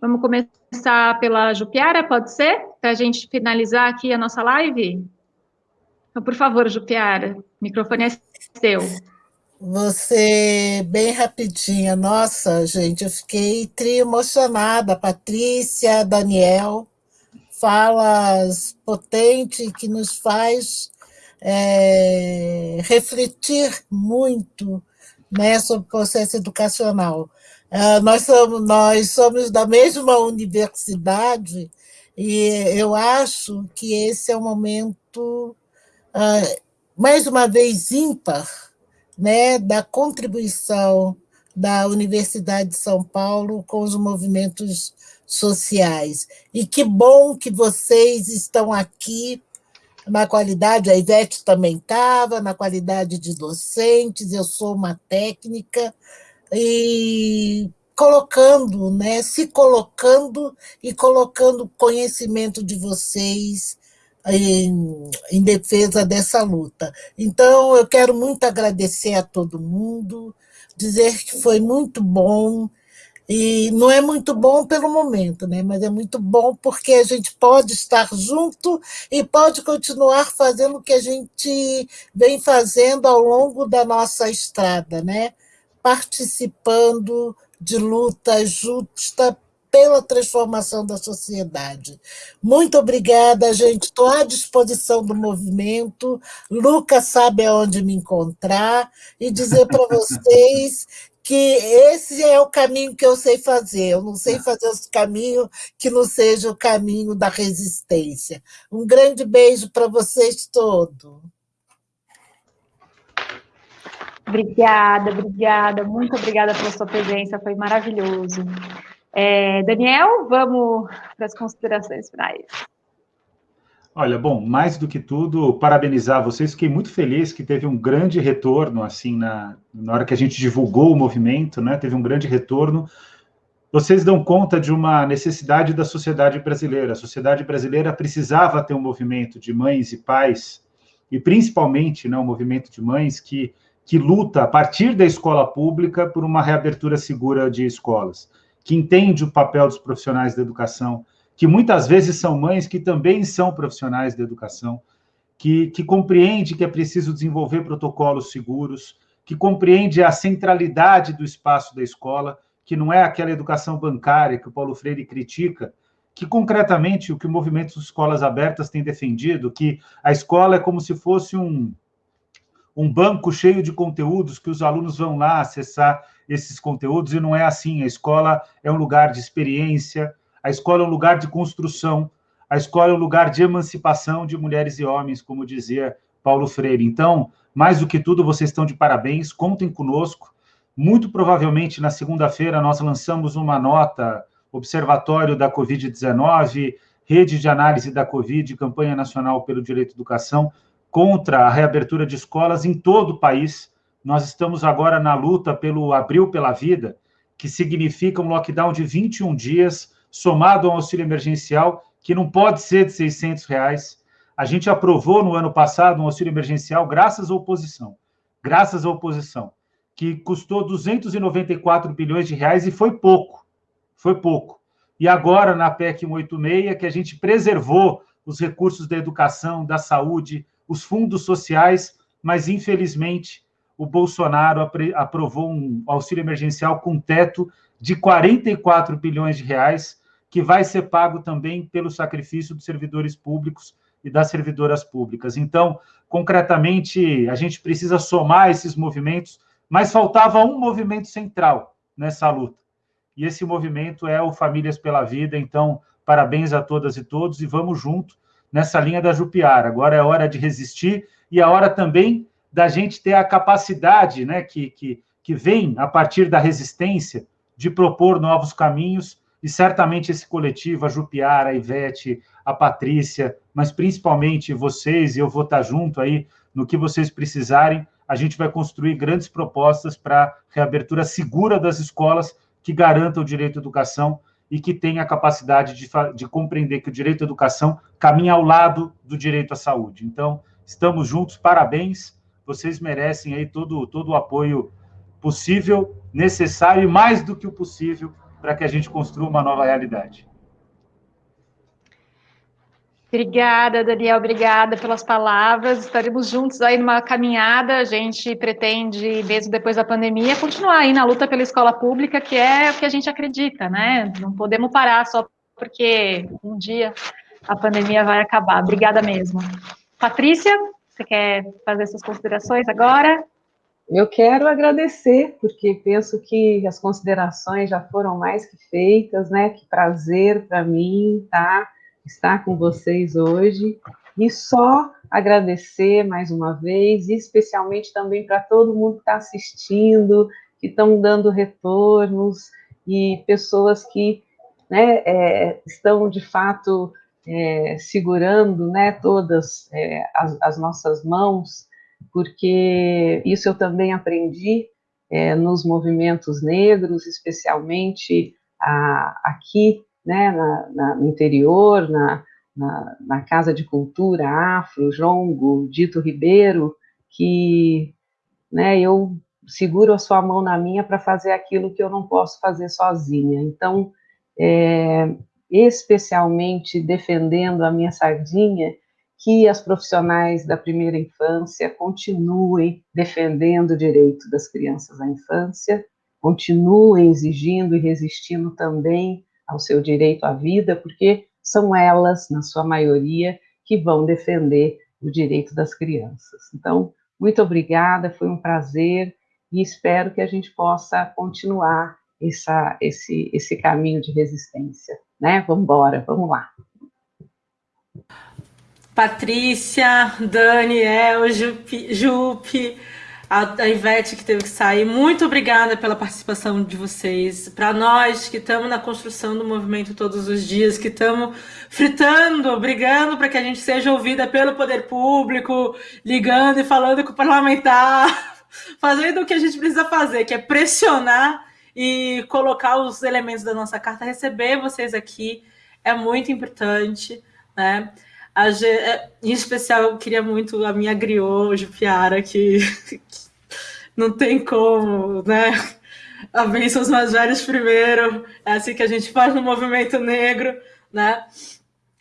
Vamos começar pela Jupiara, pode ser? Para a gente finalizar aqui a nossa live? Então, por favor, Jupiara, o microfone é seu. Você, bem rapidinha, nossa, gente, eu fiquei tri emocionada. Patrícia, Daniel, falas potentes que nos faz é, refletir muito né, sobre o processo educacional. Uh, nós, somos, nós somos da mesma universidade e eu acho que esse é um momento, uh, mais uma vez, ímpar, né, da contribuição da Universidade de São Paulo com os movimentos sociais. E que bom que vocês estão aqui na qualidade, a Ivete também estava, na qualidade de docentes, eu sou uma técnica, e colocando, né, se colocando e colocando conhecimento de vocês em, em, defesa dessa luta. Então, eu quero muito agradecer a todo mundo, dizer que foi muito bom, e não é muito bom pelo momento, né? mas é muito bom porque a gente pode estar junto e pode continuar fazendo o que a gente vem fazendo ao longo da nossa estrada, né? participando de luta justa pela transformação da sociedade. Muito obrigada, gente. Estou à disposição do movimento. Lucas sabe aonde me encontrar e dizer para vocês que esse é o caminho que eu sei fazer. Eu não sei fazer outro caminho que não seja o caminho da resistência. Um grande beijo para vocês todos. Obrigada, obrigada, muito obrigada pela sua presença, foi maravilhoso. É, Daniel, vamos para as considerações finais. Olha, bom, mais do que tudo, parabenizar vocês. Fiquei muito feliz que teve um grande retorno, assim, na, na hora que a gente divulgou o movimento, né? Teve um grande retorno. Vocês dão conta de uma necessidade da sociedade brasileira. A sociedade brasileira precisava ter um movimento de mães e pais, e principalmente né, um movimento de mães que, que luta, a partir da escola pública, por uma reabertura segura de escolas, que entende o papel dos profissionais da educação, que muitas vezes são mães que também são profissionais da educação, que, que compreende que é preciso desenvolver protocolos seguros, que compreende a centralidade do espaço da escola, que não é aquela educação bancária que o Paulo Freire critica, que concretamente o que o movimento Escolas Abertas tem defendido, que a escola é como se fosse um, um banco cheio de conteúdos que os alunos vão lá acessar esses conteúdos, e não é assim. A escola é um lugar de experiência, a escola é um lugar de construção, a escola é um lugar de emancipação de mulheres e homens, como dizia Paulo Freire. Então, mais do que tudo, vocês estão de parabéns, contem conosco. Muito provavelmente, na segunda-feira, nós lançamos uma nota, Observatório da Covid-19, Rede de Análise da Covid, Campanha Nacional pelo Direito à Educação, contra a reabertura de escolas em todo o país. Nós estamos agora na luta pelo Abril pela Vida, que significa um lockdown de 21 dias, somado ao auxílio emergencial, que não pode ser de 600 reais. A gente aprovou no ano passado um auxílio emergencial graças à oposição, graças à oposição, que custou 294 bilhões de reais e foi pouco, foi pouco. E agora, na PEC 186, que a gente preservou os recursos da educação, da saúde, os fundos sociais, mas infelizmente o Bolsonaro aprovou um auxílio emergencial com teto de 44 bilhões de reais, que vai ser pago também pelo sacrifício dos servidores públicos e das servidoras públicas. Então, concretamente, a gente precisa somar esses movimentos, mas faltava um movimento central nessa luta. E esse movimento é o Famílias pela Vida. Então, parabéns a todas e todos e vamos junto nessa linha da Jupiara. Agora é hora de resistir e é hora também da gente ter a capacidade, né, que, que, que vem a partir da resistência, de propor novos caminhos e certamente esse coletivo, a Jupiara, a Ivete, a Patrícia, mas principalmente vocês, e eu vou estar junto aí no que vocês precisarem, a gente vai construir grandes propostas para reabertura segura das escolas que garanta o direito à educação e que tenha a capacidade de, de compreender que o direito à educação caminha ao lado do direito à saúde. Então, estamos juntos, parabéns, vocês merecem aí todo, todo o apoio possível, necessário e mais do que o possível para que a gente construa uma nova realidade. Obrigada, Daniel, obrigada pelas palavras. Estaremos juntos aí numa caminhada. A gente pretende, mesmo depois da pandemia, continuar aí na luta pela escola pública, que é o que a gente acredita, né? Não podemos parar só porque um dia a pandemia vai acabar. Obrigada mesmo. Patrícia, você quer fazer suas considerações agora? Eu quero agradecer, porque penso que as considerações já foram mais que feitas, né? Que prazer para mim tá, estar com vocês hoje. E só agradecer mais uma vez, especialmente também para todo mundo que está assistindo, que estão dando retornos, e pessoas que né, é, estão de fato é, segurando né, todas é, as, as nossas mãos porque isso eu também aprendi é, nos movimentos negros, especialmente a, aqui, né, na, na, no interior, na, na, na, Casa de Cultura Afro, Jongo, Dito Ribeiro, que né, eu seguro a sua mão na minha para fazer aquilo que eu não posso fazer sozinha. Então, é, especialmente defendendo a minha sardinha, que as profissionais da primeira infância continuem defendendo o direito das crianças à infância, continuem exigindo e resistindo também ao seu direito à vida, porque são elas, na sua maioria, que vão defender o direito das crianças. Então, muito obrigada, foi um prazer e espero que a gente possa continuar essa, esse, esse caminho de resistência. Né? Vamos embora, vamos lá. Patrícia, Daniel, Jupe, Jupe a, a Ivete que teve que sair, muito obrigada pela participação de vocês. Para nós que estamos na construção do movimento todos os dias, que estamos fritando, brigando para que a gente seja ouvida pelo poder público, ligando e falando com o parlamentar, fazendo o que a gente precisa fazer, que é pressionar e colocar os elementos da nossa carta, receber vocês aqui é muito importante, né? A, é, em especial, eu queria muito a minha griot, Jupiara, que, que não tem como, né? A bênção os mais velhos primeiro, é assim que a gente faz no movimento negro, né?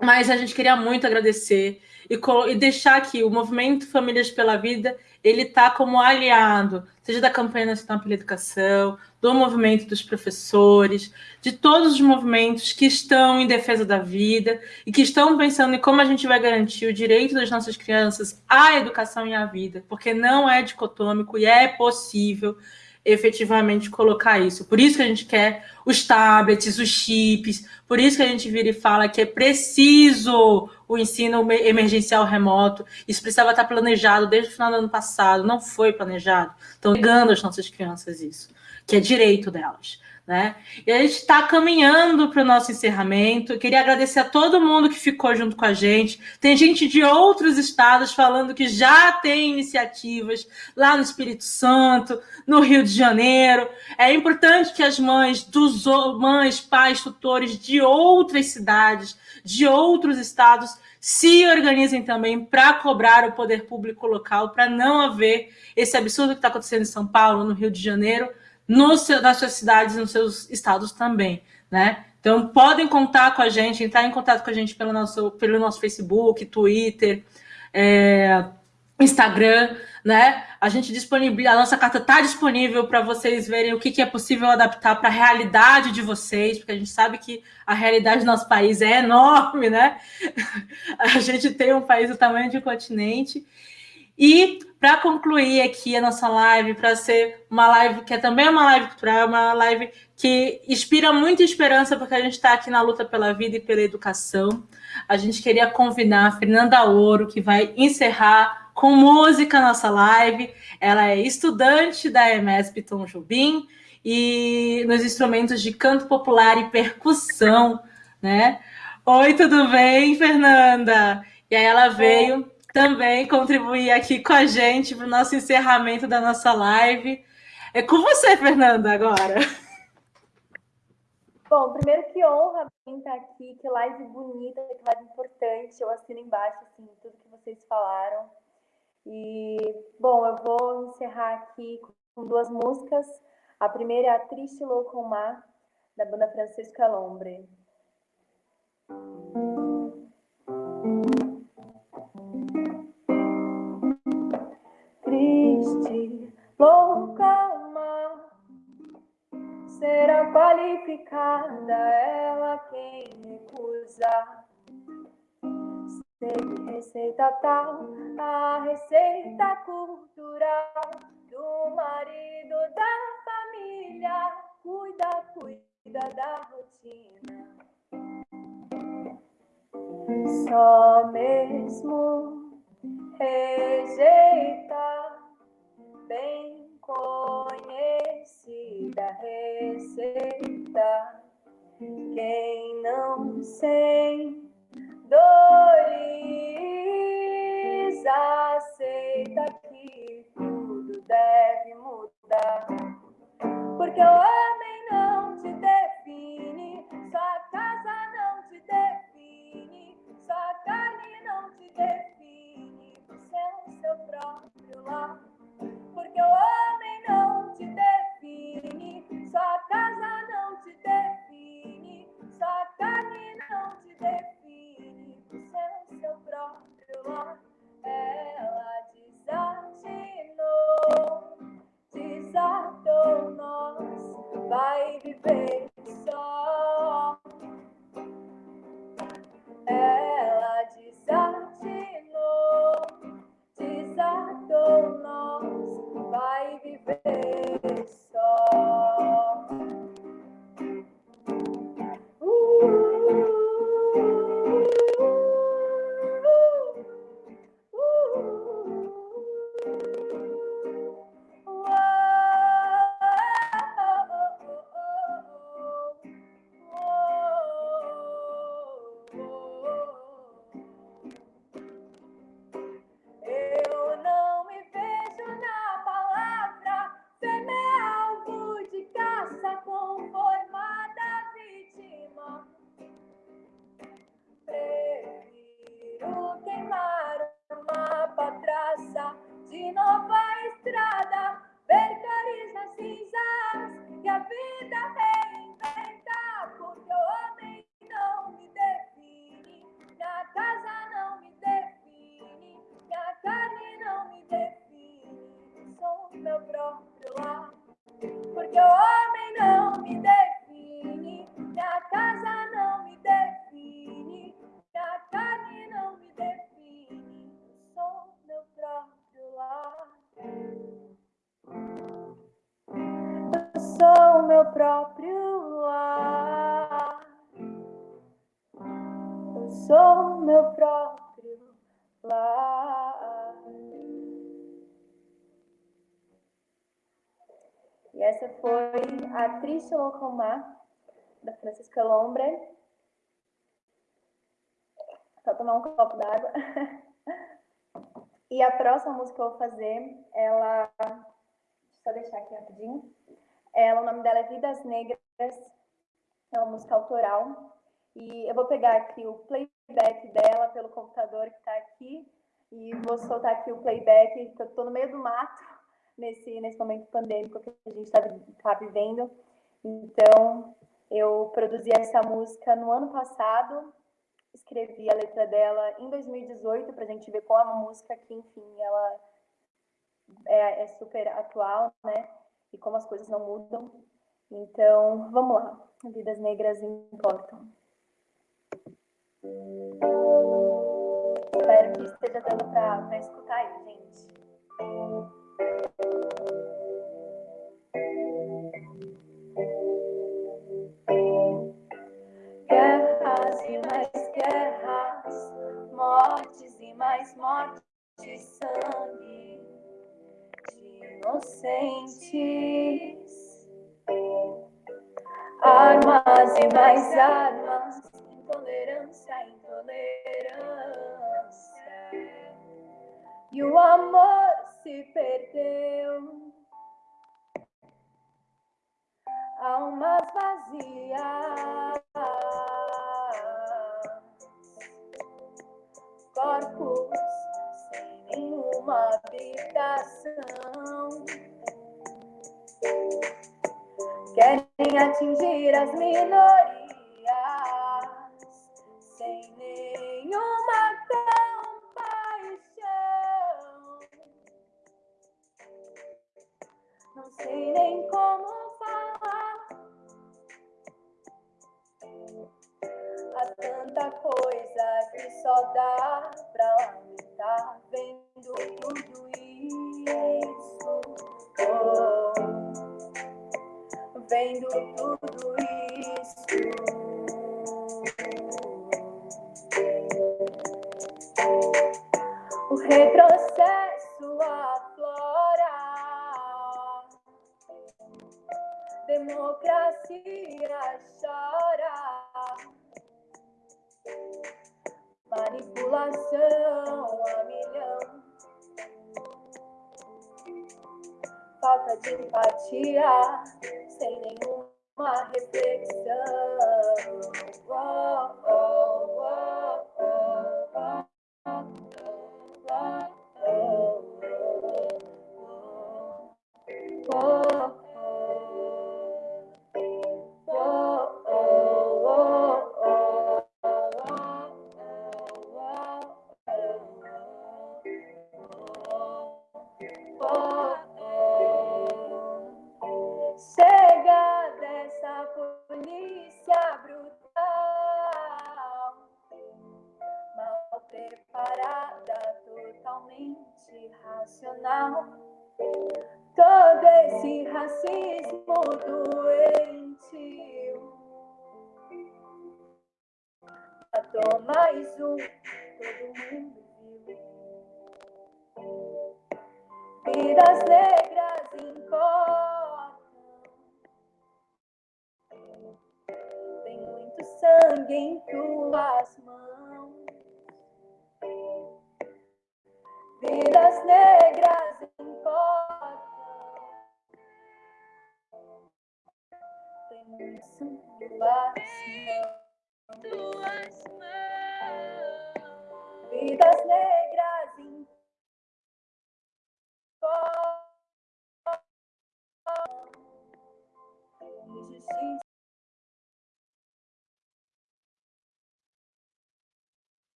Mas a gente queria muito agradecer e, e deixar que o movimento Famílias pela Vida ele está como aliado, seja da campanha nacional pela educação, do movimento dos professores, de todos os movimentos que estão em defesa da vida e que estão pensando em como a gente vai garantir o direito das nossas crianças à educação e à vida, porque não é dicotômico e é possível efetivamente colocar isso. Por isso que a gente quer os tablets, os chips, por isso que a gente vira e fala que é preciso o ensino emergencial remoto. Isso precisava estar planejado desde o final do ano passado, não foi planejado. Estão negando às nossas crianças isso, que é direito delas. Né? E a gente está caminhando para o nosso encerramento. Eu queria agradecer a todo mundo que ficou junto com a gente. Tem gente de outros estados falando que já tem iniciativas lá no Espírito Santo, no Rio de Janeiro. É importante que as mães, dos mães, pais, tutores de outras cidades, de outros estados, se organizem também para cobrar o poder público local, para não haver esse absurdo que está acontecendo em São Paulo, no Rio de Janeiro no seu, nas suas cidades nos seus estados também, né? Então, podem contar com a gente, entrar em contato com a gente pelo nosso, pelo nosso Facebook, Twitter, é, Instagram, né? A gente disponibiliza, a nossa carta está disponível para vocês verem o que, que é possível adaptar para a realidade de vocês, porque a gente sabe que a realidade do nosso país é enorme, né? A gente tem um país do tamanho de um continente. E para concluir aqui a nossa live, para ser uma live que é também uma live cultural, é uma live que inspira muita esperança, porque a gente está aqui na luta pela vida e pela educação. A gente queria convidar a Fernanda Ouro, que vai encerrar com música a nossa live. Ela é estudante da EMESP Tom Jobim e nos instrumentos de canto popular e percussão, né? Oi, tudo bem, Fernanda? E aí ela veio também contribuir aqui com a gente para o nosso encerramento da nossa live. É com você, Fernanda, agora. Bom, primeiro que honra estar aqui, que live bonita, que live importante. Eu assino embaixo assim, tudo que vocês falaram. E, bom, eu vou encerrar aqui com duas músicas. A primeira é a Triste Louco Mar, da banda Francisco Alombre. Triste, louca uma será qualificada ela quem recusa. Segue receita tal, a receita cultural do marido da família, cuida, cuida da rotina. Só mesmo rejeita bem conhecida receita. Quem não sem dores aceita que tudo deve mudar, porque o homem define, você é seu próprio lar. Porque o homem não a Triste Locomar, da Francisca Lombre. Só tomar um copo d'água. E a próxima música que eu vou fazer, ela. Deixa eu deixar aqui rapidinho. Ela, o nome dela é Vidas Negras, é uma música autoral. E eu vou pegar aqui o playback dela pelo computador que está aqui. E vou soltar aqui o playback, eu estou no meio do mato, nesse, nesse momento pandêmico que a gente está tá vivendo. Então, eu produzi essa música no ano passado, escrevi a letra dela em 2018 para a gente ver como é uma música que, enfim, ela é, é, super atual, né? E como as coisas não mudam. Então, vamos lá. Vidas negras importam. Espero que esteja dando para escutar aí, gente. E mais mortes, sangue de inocentes. Armas e mais armas, intolerância, intolerância. E o amor se perdeu. Almas vazias, corpos sem nenhuma habitação. Querem atingir as minorias sem nenhuma compaixão. Não sei nem como tanta coisa que só dá pra lamentar vendo tudo isso. Oh, vendo tudo isso. O retrocesso aflora, democracia chora, manipulação a milhão, falta de empatia, sem nenhuma reflexão.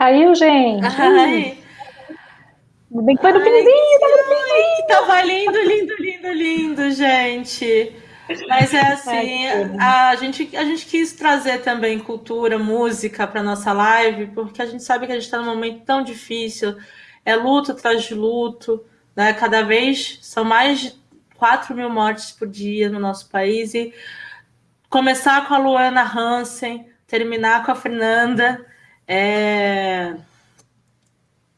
Caiu, gente. Ai, bem que foi no Ai, finzinho, tava no ai, tava lindo, lindo, lindo, lindo, gente. Mas é assim, a gente, a gente quis trazer também cultura, música para nossa live, porque a gente sabe que a gente está num momento tão difícil. é luto atrás de luto, né? Cada vez são mais de 4 mil mortes por dia no nosso país e começar com a Luana Hansen, terminar com a Fernanda, é,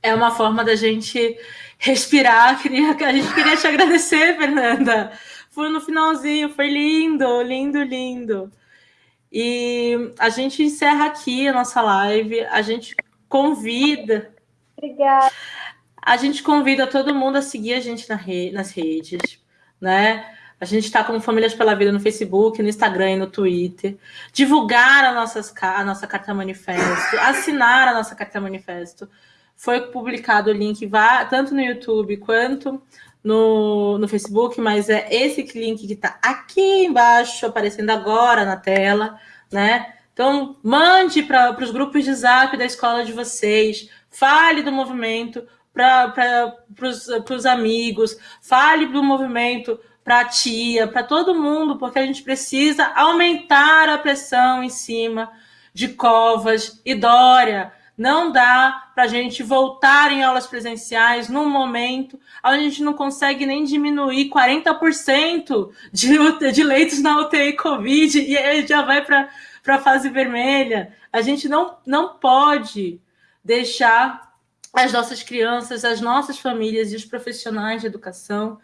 é uma forma da gente respirar. Queria, a gente queria te agradecer, Fernanda. Foi no finalzinho, foi lindo, lindo, lindo. E a gente encerra aqui a nossa live. A gente convida. Obrigada. A gente convida todo mundo a seguir a gente nas redes, né? A gente está como Famílias pela Vida no Facebook, no Instagram e no Twitter. Divulgar a, nossas, a nossa carta manifesto, assinar a nossa carta manifesto. Foi publicado o link tanto no YouTube quanto no, no Facebook, mas é esse link que está aqui embaixo, aparecendo agora na tela, né? Então, mande para os grupos de zap da escola de vocês, fale do movimento para os amigos, fale do movimento para a tia, para todo mundo, porque a gente precisa aumentar a pressão em cima de Covas e Dória. Não dá para a gente voltar em aulas presenciais num momento onde a gente não consegue nem diminuir 40% de, de leitos na UTI Covid e aí já vai para a fase vermelha. A gente não, não pode deixar as nossas crianças, as nossas famílias e os profissionais de educação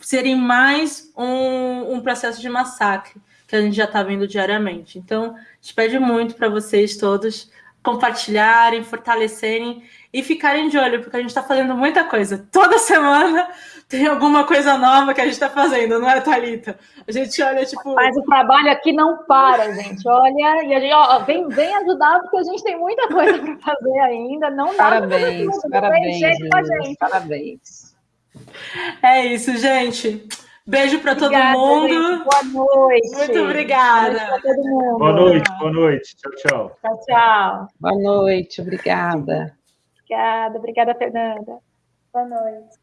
serem mais um, um processo de massacre que a gente já está vendo diariamente. Então, a gente pede muito para vocês todos compartilharem, fortalecerem e ficarem de olho, porque a gente está fazendo muita coisa. Toda semana tem alguma coisa nova que a gente está fazendo, não é, Thalita? A gente olha, tipo... Mas o trabalho aqui não para, gente. Olha, e a gente, ó, vem, vem ajudar, porque a gente tem muita coisa para fazer ainda. Não parabéns, parabéns, parabéns, parabéns. É isso, gente. Beijo para todo mundo. Gente. Boa noite. Muito obrigada. Boa noite, boa noite. Tchau, tchau. Tchau, tchau. Boa noite, obrigada. Obrigada, obrigada, Fernanda. Boa noite.